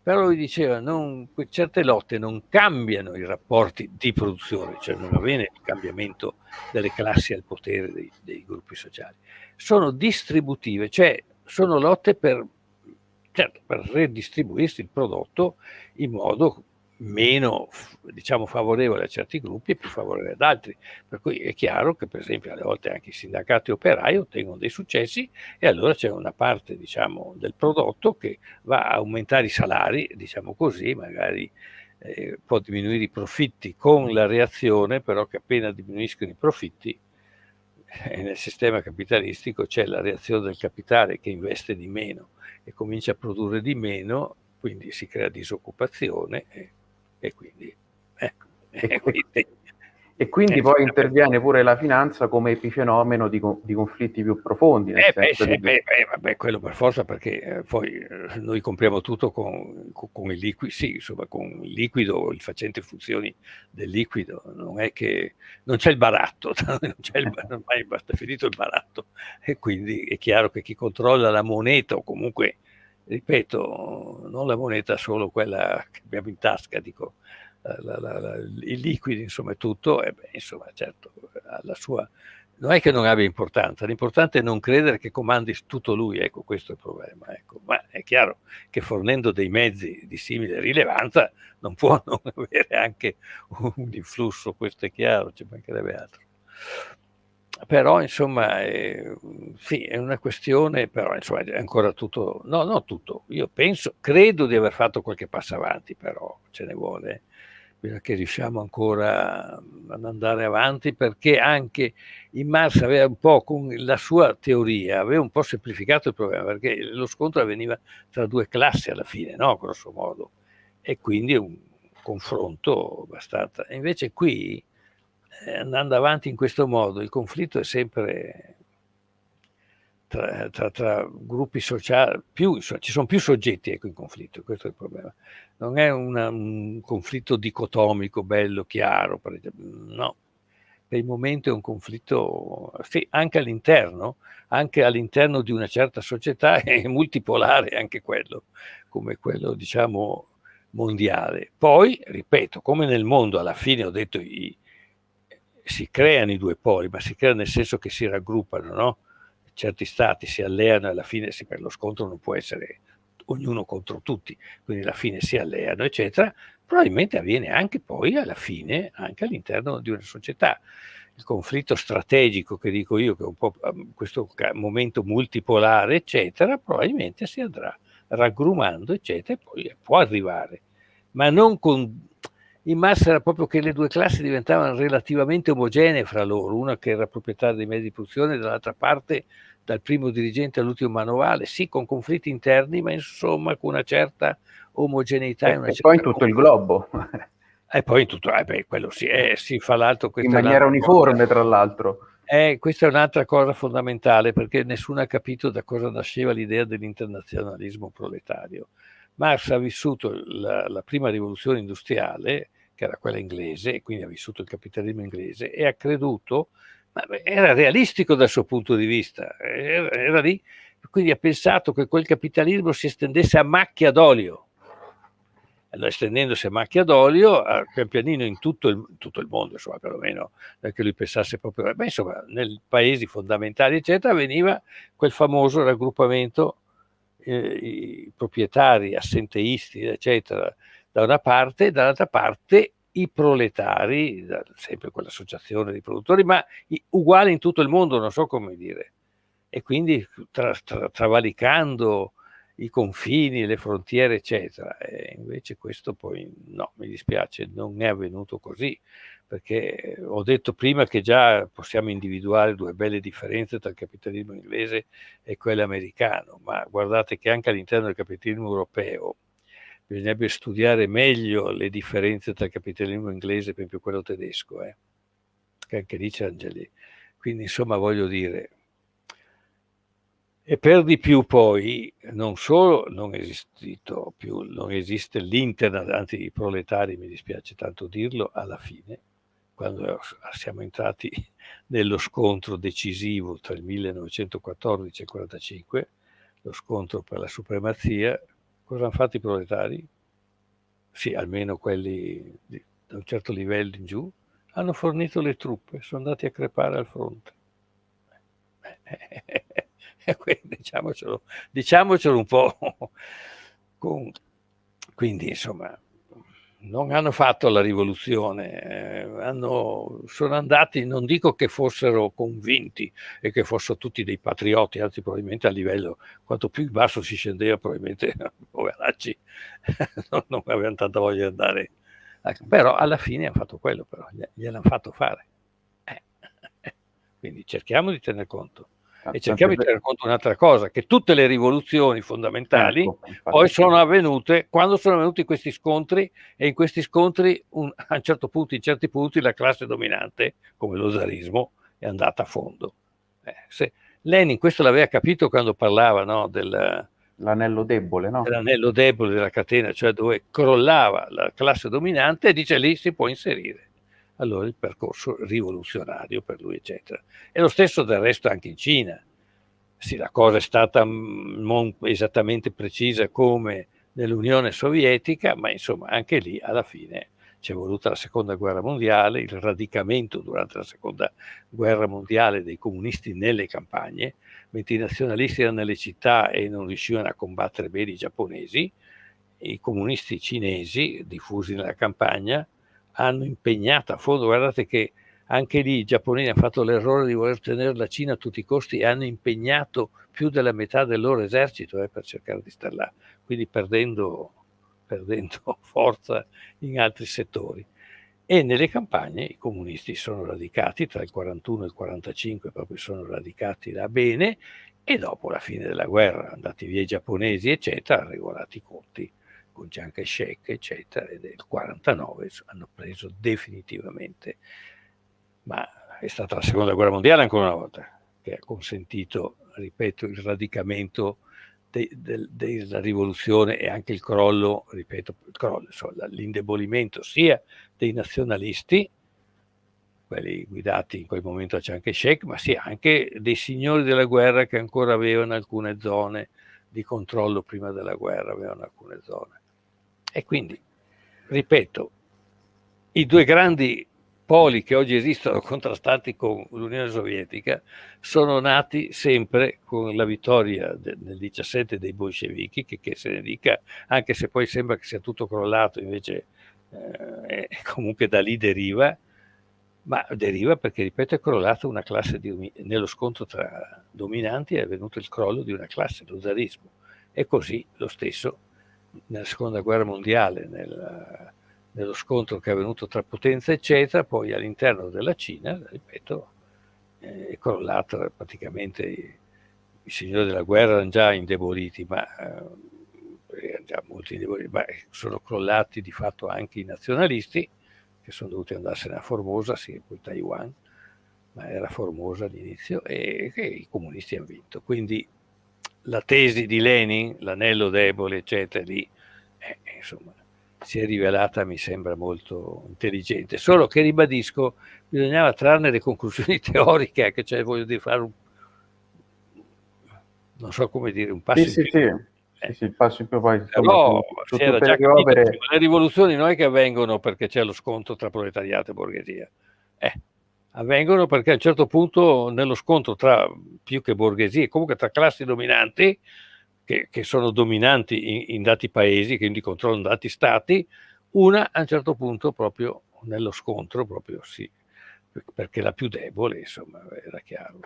Però lui diceva non, certe lotte non cambiano i rapporti di produzione, cioè non avviene il cambiamento delle classi al potere dei, dei gruppi sociali, sono distributive, cioè sono lotte per, certo, per redistribuirsi il prodotto in modo meno diciamo, favorevole a certi gruppi e più favorevole ad altri. Per cui è chiaro che per esempio alle volte anche i sindacati operai ottengono dei successi e allora c'è una parte diciamo, del prodotto che va a aumentare i salari, diciamo così, magari eh, può diminuire i profitti con la reazione, però che appena diminuiscono i profitti eh, nel sistema capitalistico c'è la reazione del capitale che investe di meno e comincia a produrre di meno, quindi si crea disoccupazione. E, e quindi, ecco, e quindi, e quindi eh, poi interviene pure la finanza come epifenomeno di, di conflitti più profondi. Eh, beh, sì, di... beh, beh, vabbè, quello per forza perché eh, poi eh, noi compriamo tutto con, con, con, il liquido, sì, insomma, con il liquido, il facente funzioni del liquido, non è che non c'è il baratto, non c'è il, ormai basta finito il baratto e quindi è chiaro che chi controlla la moneta o comunque ripeto, non la moneta solo quella che abbiamo in tasca, dico, la, la, la, i liquidi, insomma, tutto, e beh, insomma, certo, sua, non è che non abbia importanza, l'importante è non credere che comandi tutto lui, ecco, questo è il problema, ecco. ma è chiaro che fornendo dei mezzi di simile rilevanza non può non avere anche un influsso, questo è chiaro, ci mancherebbe altro però insomma eh, sì, è una questione, però insomma è ancora tutto, no, non tutto, io penso, credo di aver fatto qualche passo avanti, però ce ne vuole, che riusciamo ancora ad andare avanti perché anche in Marx aveva un po' con la sua teoria, aveva un po' semplificato il problema perché lo scontro avveniva tra due classi alla fine, no? grosso modo, e quindi un confronto abbastanza. Invece qui eh, andando avanti in questo modo, il conflitto è sempre tra, tra, tra gruppi sociali, più, ci sono più soggetti ecco, in conflitto, questo è il problema. Non è una, un conflitto dicotomico, bello, chiaro, no. Per il momento è un conflitto, sì, anche all'interno, anche all'interno di una certa società è multipolare anche quello, come quello diciamo mondiale. Poi, ripeto, come nel mondo alla fine ho detto i, si creano i due poli, ma si creano nel senso che si raggruppano, no? Certi stati si alleano e alla fine sì, per lo scontro non può essere ognuno contro tutti, quindi alla fine si alleano, eccetera, probabilmente avviene anche poi alla fine, anche all'interno di una società. Il conflitto strategico che dico io, che è un po' ehm, questo momento multipolare, eccetera, probabilmente si andrà raggrumando, eccetera, e poi può arrivare, ma non con in massa era proprio che le due classi diventavano relativamente omogenee fra loro, una che era proprietaria dei mezzi di produzione, dall'altra parte dal primo dirigente all'ultimo manovale, sì con conflitti interni, ma insomma con una certa omogeneità. E, una e poi in tutto il globo. E poi in tutto, eh beh, quello sì, eh, si fa l'altro. In maniera uniforme, cosa. tra l'altro. Eh, questa è un'altra cosa fondamentale, perché nessuno ha capito da cosa nasceva l'idea dell'internazionalismo proletario. Marx ha vissuto la, la prima rivoluzione industriale che era quella inglese, e quindi ha vissuto il capitalismo inglese, e ha creduto, ma era realistico dal suo punto di vista, era, era lì, quindi ha pensato che quel capitalismo si estendesse a macchia d'olio. estendendosi a macchia d'olio, pian pianino in tutto il, tutto il mondo, insomma, perlomeno che lui pensasse proprio, ma insomma, nei paesi fondamentali, eccetera, veniva quel famoso raggruppamento, eh, i proprietari, assenteisti, eccetera, da una parte, e dall'altra parte i proletari, sempre quell'associazione di produttori, ma uguali in tutto il mondo, non so come dire. E quindi tra, tra, travalicando i confini, le frontiere, eccetera. E invece questo poi no, mi dispiace, non è avvenuto così, perché ho detto prima che già possiamo individuare due belle differenze tra il capitalismo inglese e quello americano, ma guardate che anche all'interno del capitalismo europeo bisognerebbe studiare meglio le differenze tra il capitalismo inglese e quello tedesco, eh? che anche lì c'è Angeli. Quindi insomma voglio dire, e per di più poi non solo non, più, non esiste l'internet, anzi i proletari, mi dispiace tanto dirlo, alla fine, quando siamo entrati nello scontro decisivo tra il 1914 e il 1945, lo scontro per la supremazia, cosa hanno fatto i proletari? Sì, almeno quelli di, da un certo livello in giù, hanno fornito le truppe, sono andati a crepare al fronte. diciamocelo, diciamocelo un po'. Quindi, insomma, non hanno fatto la rivoluzione, eh, hanno, sono andati, non dico che fossero convinti e che fossero tutti dei patrioti, anzi probabilmente a livello, quanto più in basso si scendeva, probabilmente, poveracci, non, non avevano tanta voglia di andare. Però alla fine hanno fatto quello, però, gliel'hanno fatto fare. Eh. Quindi cerchiamo di tener conto. E cerchiamo di tenere conto un'altra cosa, che tutte le rivoluzioni fondamentali ecco, poi sono avvenute quando sono avvenuti questi scontri e in questi scontri un, a un certo punto, in certi punti, la classe dominante, come lo zarismo, è andata a fondo. Eh, se, Lenin questo l'aveva capito quando parlava no, del, l'anello debole, no? L'anello debole della catena, cioè dove crollava la classe dominante e dice lì si può inserire allora il percorso rivoluzionario per lui, eccetera. E lo stesso del resto anche in Cina. Sì, la cosa è stata non esattamente precisa come nell'Unione Sovietica, ma insomma anche lì alla fine c'è voluta la seconda guerra mondiale, il radicamento durante la seconda guerra mondiale dei comunisti nelle campagne, mentre i nazionalisti erano nelle città e non riuscivano a combattere bene i giapponesi, i comunisti cinesi diffusi nella campagna hanno impegnato a fondo, guardate che anche lì i giapponesi hanno fatto l'errore di voler tenere la Cina a tutti i costi e hanno impegnato più della metà del loro esercito eh, per cercare di stare là, quindi perdendo, perdendo forza in altri settori. E nelle campagne i comunisti sono radicati tra il 41 e il 45, proprio sono radicati là bene, e dopo la fine della guerra, andati via i giapponesi, eccetera, regolati i conti con Chiang Kai-shek, eccetera, e nel 49 hanno preso definitivamente, ma è stata la seconda guerra mondiale ancora una volta, che ha consentito, ripeto, il radicamento de, de, della rivoluzione e anche il crollo, ripeto, l'indebolimento sia dei nazionalisti, quelli guidati in quel momento da Chiang Kai-shek, ma sia anche dei signori della guerra che ancora avevano alcune zone di controllo prima della guerra, avevano alcune zone. E quindi, ripeto, i due grandi poli che oggi esistono contrastanti con l'Unione Sovietica sono nati sempre con la vittoria nel 17 dei bolscevichi, che, che, se ne dica, anche se poi sembra che sia tutto crollato, invece eh, comunque da lì deriva, ma deriva perché, ripeto, è crollata una classe di, nello scontro tra dominanti è avvenuto il crollo di una classe, lo zarismo. E così lo stesso nella seconda guerra mondiale, nel, nello scontro che è avvenuto tra potenze, eccetera, poi all'interno della Cina, ripeto, eh, è crollato praticamente i, signori della guerra erano già indeboliti, ma, eh, già molto indeboliti, ma sono crollati di fatto anche i nazionalisti, che sono dovuti andarsene a Formosa, sì, poi Taiwan, ma era Formosa all'inizio, e, e i comunisti hanno vinto. Quindi la tesi di Lenin, l'anello debole, eccetera, lì, eh, insomma, si è rivelata, mi sembra, molto intelligente. Solo che, ribadisco, bisognava trarne le conclusioni teoriche, che cioè voglio dire, fare un, non so come dire, un passo sì, sì, sì. Sì, sì, il passo in più poi insomma, su, su opere... Le rivoluzioni non è che avvengono perché c'è lo scontro tra proletariato e borghesia. Eh, avvengono perché a un certo punto nello scontro tra più che borghesie, comunque tra classi dominanti, che, che sono dominanti in, in, dati paesi, quindi controllano dati stati, una a un certo punto proprio nello scontro, proprio sì, perché la più debole, insomma, era chiaro.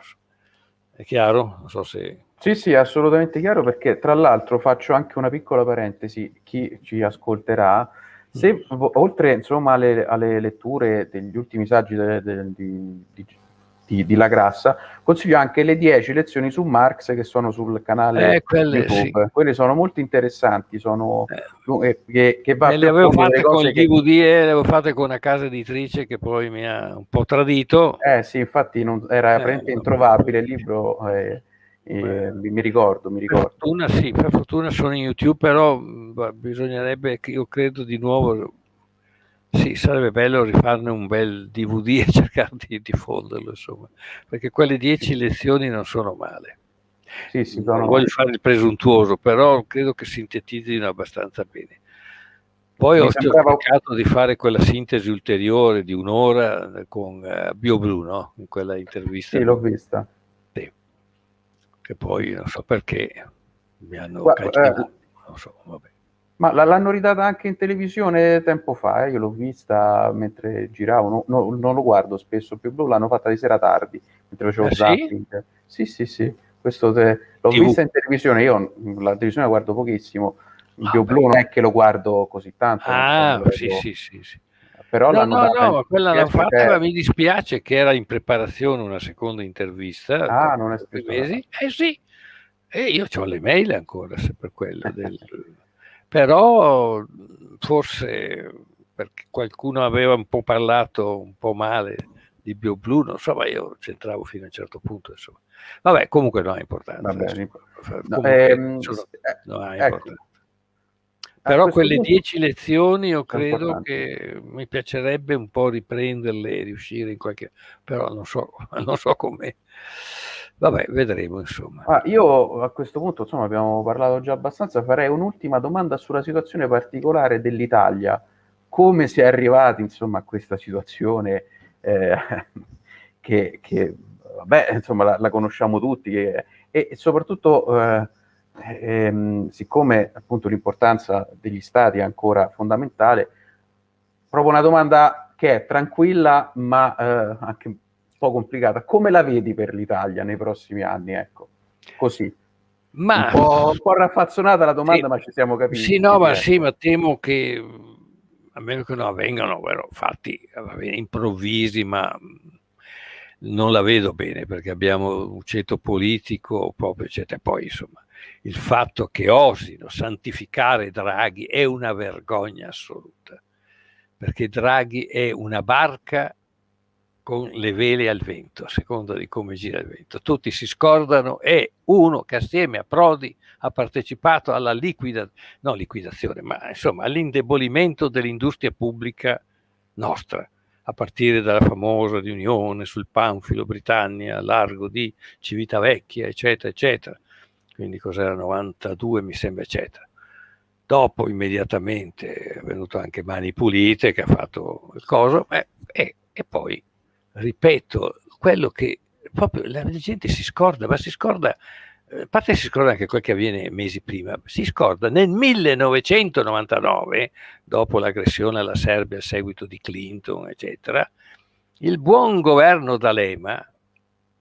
È chiaro? Non so se... Sì, sì, assolutamente chiaro perché tra l'altro faccio anche una piccola parentesi, chi ci ascolterà, se oltre insomma alle, alle, letture degli ultimi saggi de, de, di, di, di, La Grassa, consiglio anche le 10 lezioni su Marx che sono sul canale eh, quelle, YouTube. Sì. Quelle sono molto interessanti, sono eh, che, che va le avevo fatte con il DVD che... e le avevo fatte con una casa editrice che poi mi ha un po' tradito. Eh sì, infatti non, era eh, veramente introvabile il libro. Eh, eh, mi ricordo, mi ricordo. Per fortuna sì, per fortuna sono in YouTube, però bisognerebbe, io credo di nuovo, sì, sarebbe bello rifarne un bel DVD e cercare di diffonderlo, insomma, perché quelle dieci lezioni non sono male. Sì, sì, non voglio fare il presuntuoso, però credo che sintetizzino abbastanza bene. Poi mi ho sembrava... cercato di fare quella sintesi ulteriore di un'ora con uh, BioBlue, no? In quella intervista. Sì, l'ho vista. Che poi non so perché mi hanno Guarda, eh, non so. Ma l'hanno ridata anche in televisione tempo fa, eh? io l'ho vista mentre giravo, no, no, non lo guardo spesso più blu, l'hanno fatta di sera tardi, mentre facevo ah, zapping. Sì? sì, sì, sì, questo te... l'ho TV. vista in televisione, io la televisione la guardo pochissimo, il ah, blu non è che lo guardo così tanto. Ah, sì, sì, sì, sì. Però no, no, no, quella l'hanno fatta, ma mi dispiace che era in preparazione una seconda intervista. Ah, non è stato. Mesi. Eh sì, e io ho le mail ancora se per quello del però forse perché qualcuno aveva un po' parlato un po' male di BioBlue, non so, ma io c'entravo fino a un certo punto, insomma. Vabbè, comunque non ha importanza. Vabbè, no, ehm, sono, eh, non ha ecco. Però quelle punto, dieci lezioni io credo che mi piacerebbe un po' riprenderle e riuscire in qualche... però non so, non so come. Vabbè, vedremo insomma. Ah, io a questo punto, insomma, abbiamo parlato già abbastanza, farei un'ultima domanda sulla situazione particolare dell'Italia. Come si è arrivati, insomma, a questa situazione eh, che, che, vabbè, insomma, la, la conosciamo tutti che, e, e, soprattutto, eh, ehm, siccome appunto l'importanza degli stati è ancora fondamentale, proprio una domanda che è tranquilla ma eh, anche po' complicata. Come la vedi per l'Italia nei prossimi anni? Ecco, così. Ma... Un, po', un po' raffazzonata la domanda, sì, ma ci siamo capiti. Sì, no, ma sì, ma temo che a meno che non avvengano vero, fatti improvvisi, ma non la vedo bene perché abbiamo un ceto politico proprio, eccetera. Poi, insomma, il fatto che osino santificare Draghi è una vergogna assoluta, perché Draghi è una barca con le vele al vento, a seconda di come gira il vento. Tutti si scordano e uno che assieme a Prodi ha partecipato alla liquida, no, liquidazione, ma insomma all'indebolimento dell'industria pubblica nostra, a partire dalla famosa riunione sul Panfilo Britannia, largo di Civitavecchia, eccetera, eccetera. Quindi cos'era 92, mi sembra, eccetera. Dopo immediatamente è venuto anche Mani Pulite che ha fatto il coso eh, e, e poi ripeto, quello che proprio la gente si scorda, ma si scorda, eh, a parte si scorda anche quel che avviene mesi prima, si scorda nel 1999, dopo l'aggressione alla Serbia a seguito di Clinton, eccetera, il buon governo D'Alema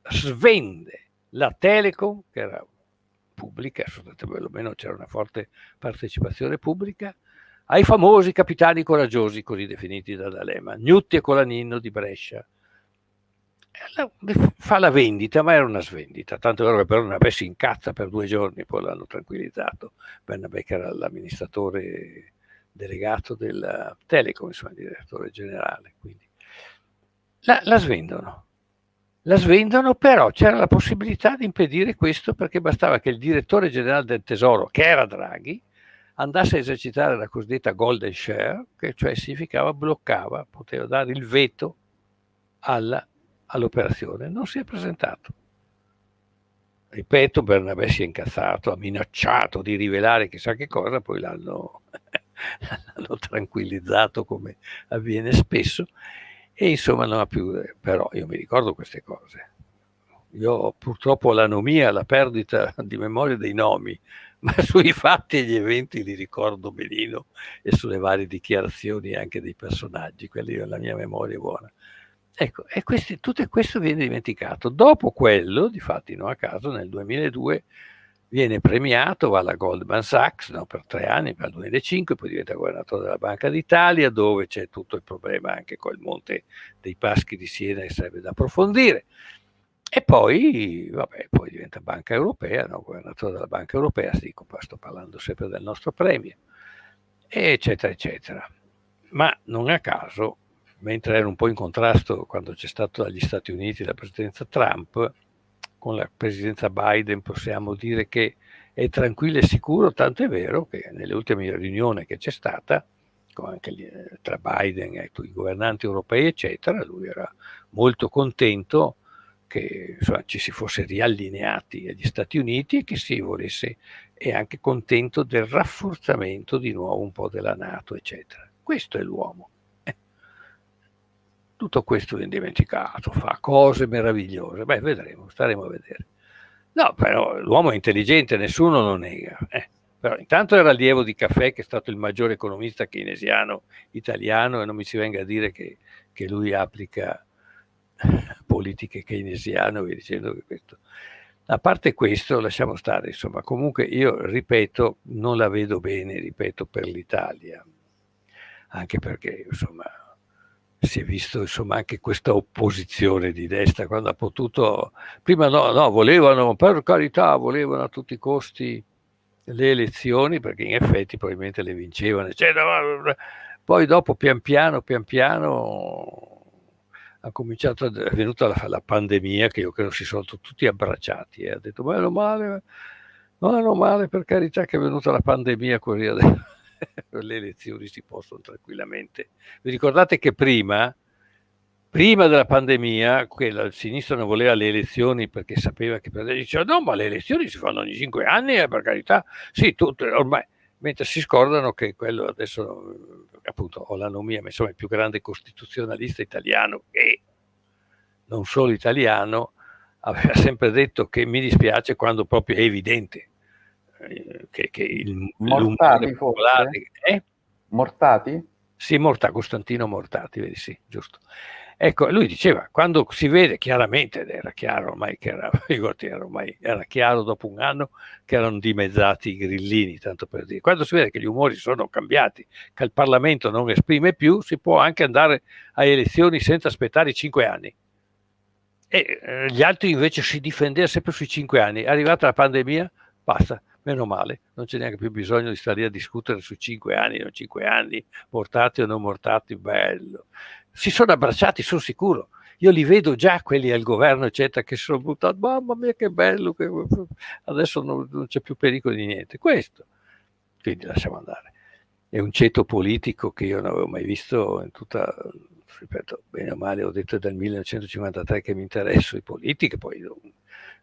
svende la Telecom, che era pubblica, perlomeno c'era una forte partecipazione pubblica, ai famosi capitani coraggiosi, così definiti da D'Alema, Gnutti e Colaninno di Brescia, fa la vendita, ma era una svendita, tanto vero che Bernabé si incazza per due giorni, poi l'hanno tranquillizzato, Bernabé che era l'amministratore delegato del Telecom, insomma, il direttore generale, quindi. La, la svendono. La svendono, però c'era la possibilità di impedire questo perché bastava che il direttore generale del Tesoro, che era Draghi, andasse a esercitare la cosiddetta golden share, che cioè significava bloccava, poteva dare il veto all'operazione, non si è presentato. ripeto, Bernabé si è incazzato, ha minacciato di rivelare chissà che cosa, poi l'hanno tranquillizzato come avviene spesso e insomma non ha più, però io mi ricordo queste cose. Io purtroppo l'anomia, la perdita di memoria dei nomi, ma sui fatti e gli eventi li ricordo benino e sulle varie dichiarazioni anche dei personaggi, quelli la mia memoria è buona. Ecco, e questi, tutto questo viene dimenticato. Dopo quello, di fatti non a caso, nel 2002 viene premiato, va alla Goldman Sachs no, per tre anni, per il 2005, poi diventa governatore della Banca d'Italia, dove c'è tutto il problema anche con il Monte dei Paschi di Siena che serve da approfondire. E poi, vabbè, poi diventa Banca Europea, no? governatore della Banca Europea, dico, sto parlando sempre del nostro premio, eccetera, eccetera. Ma non a caso, mentre era un po' in contrasto quando c'è stato dagli Stati Uniti la presidenza Trump, con la presidenza Biden possiamo dire che è tranquillo e sicuro, tanto è vero che nelle ultime riunioni che c'è stata, anche eh, tra Biden e i governanti europei, eccetera, lui era molto contento che insomma, ci si fosse riallineati agli Stati Uniti e che si volesse, e anche contento del rafforzamento di nuovo un po' della Nato, eccetera. Questo è l'uomo. Tutto questo viene dimenticato, fa cose meravigliose. Beh, vedremo, staremo a vedere. No, però l'uomo è intelligente, nessuno lo nega. Eh. Però intanto era allievo di Caffè, che è stato il maggiore economista keynesiano italiano, e non mi si venga a dire che, che lui applica politiche keynesiane, vi dicendo che questo. A parte questo, lasciamo stare, insomma, comunque io ripeto, non la vedo bene, ripeto, per l'Italia, anche perché, insomma, si è visto insomma anche questa opposizione di destra quando ha potuto, prima no, no, volevano, per carità, volevano a tutti i costi le elezioni perché in effetti probabilmente le vincevano, eccetera, poi dopo pian piano, pian piano ha cominciato, è venuta la, la, pandemia che io credo si sono tutti abbracciati e ha detto meno male, meno male per carità che è venuta la pandemia così adesso le elezioni si possono tranquillamente. Vi ricordate che prima, prima della pandemia, quella, il sinistra non voleva le elezioni perché sapeva che diceva no ma le elezioni si fanno ogni cinque anni eh, per carità, sì, tutte, ormai, mentre si scordano che quello adesso appunto ho l'anomia, ma insomma il più grande costituzionalista italiano e non solo italiano, aveva sempre detto che mi dispiace quando proprio è evidente che, che il Mortati popolare... Eh? Mortati? Sì, Mortati, Costantino Mortati, vedi sì, giusto. Ecco, lui diceva, quando si vede chiaramente, ed era chiaro ormai che era, era, ormai, era chiaro dopo un anno che erano dimezzati i grillini, tanto per dire, quando si vede che gli umori sono cambiati, che il Parlamento non esprime più, si può anche andare a elezioni senza aspettare i cinque anni. E eh, gli altri invece si difendevano sempre sui cinque anni. È arrivata la pandemia, basta, meno male, non c'è neanche più bisogno di stare a discutere su cinque anni, non cinque anni, mortati o non mortati, bello si sono abbracciati, sono sicuro. Io li vedo già quelli al governo, eccetera, che sono buttati, mamma mia che bello, che... adesso non, non c'è più pericolo di niente. Questo, quindi lasciamo andare. È un ceto politico che io non avevo mai visto in tutta, ripeto, bene o male, ho detto dal 1953 che mi interesso di politica, poi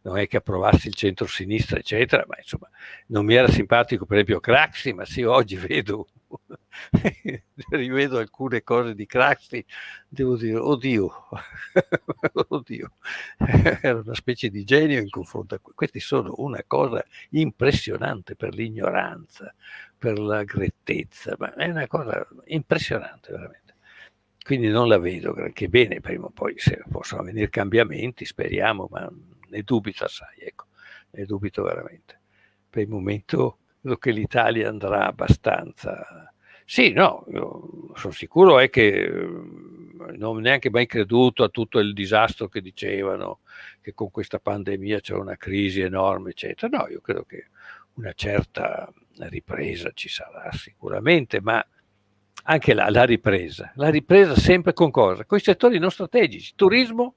non, è che approvassi il centro-sinistra, eccetera, ma insomma non mi era simpatico per esempio Craxi, ma sì, oggi vedo, rivedo alcune cose di Craxi, devo dire, oddio, oddio, era una specie di genio in confronto a questi sono una cosa impressionante per l'ignoranza, per la grettezza, ma è una cosa impressionante veramente quindi non la vedo granché bene, prima o poi se possono venire cambiamenti, speriamo, ma ne dubito assai, ecco, ne dubito veramente. Per il momento credo che l'Italia andrà abbastanza... Sì, no, sono sicuro è che non ho neanche mai creduto a tutto il disastro che dicevano, che con questa pandemia c'è una crisi enorme, eccetera. No, io credo che una certa ripresa ci sarà sicuramente, ma anche là la ripresa. La ripresa sempre con cosa? Con i settori non strategici, turismo,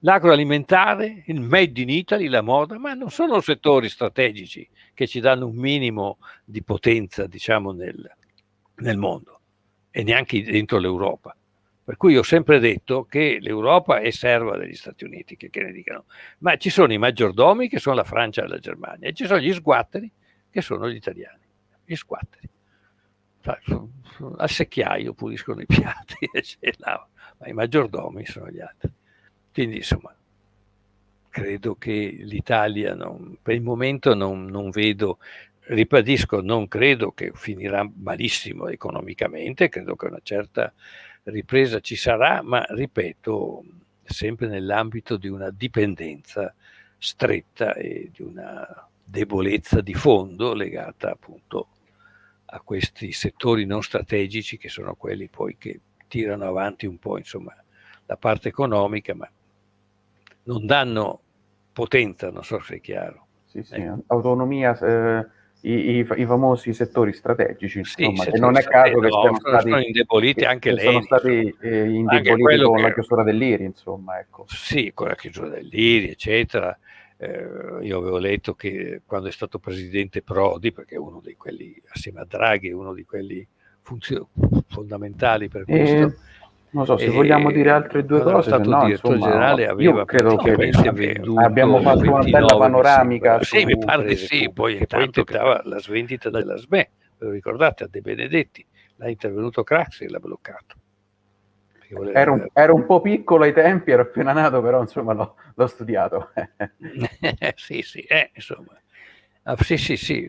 l'agroalimentare, il made in Italy, la moda, ma non sono settori strategici che ci danno un minimo di potenza, diciamo, nel, nel mondo e neanche dentro l'Europa. Per cui ho sempre detto che l'Europa è serva degli Stati Uniti, che, che ne dicano, ma ci sono i maggiordomi che sono la Francia e la Germania e ci sono gli sguatteri che sono gli italiani, gli sguatteri. Al secchiaio puliscono i piatti, ma i maggiordomi sono gli altri. Quindi insomma, credo che l'Italia, per il momento non, non vedo ribadisco, non credo che finirà malissimo economicamente, credo che una certa ripresa ci sarà, ma ripeto, sempre nell'ambito di una dipendenza stretta e di una debolezza di fondo legata appunto a questi settori non strategici che sono quelli poi che tirano avanti un po' insomma la parte economica ma non danno potenza, non so se è chiaro. Sì, sì, ecco. autonomia eh, i, i, i, famosi settori strategici, insomma, sì, che non è caso che no, siano sono, stati, indeboliti anche lei. Sono stati eh, indeboliti con che, la chiusura dell'IRI, insomma. Ecco. Sì, con la chiusura dell'IRI, eccetera. Eh, io avevo letto che quando è stato presidente Prodi, perché è uno di quelli, assieme a Draghi, è uno di quelli fondamentali per questo, eh, non so, se vogliamo dire altre due cose, stato no, direttore insomma, generale aveva io credo che abbiamo fatto una bella panoramica. Sì, mi pare sì, poi, poi intentava la svendita della SME, ve lo ricordate, a De Benedetti, l'ha intervenuto Craxi e l'ha bloccato. Ero un, un, po' piccolo ai tempi, ero appena nato, però insomma l'ho, l'ho studiato. sì, sì, eh, insomma. Ah, sì, sì, sì,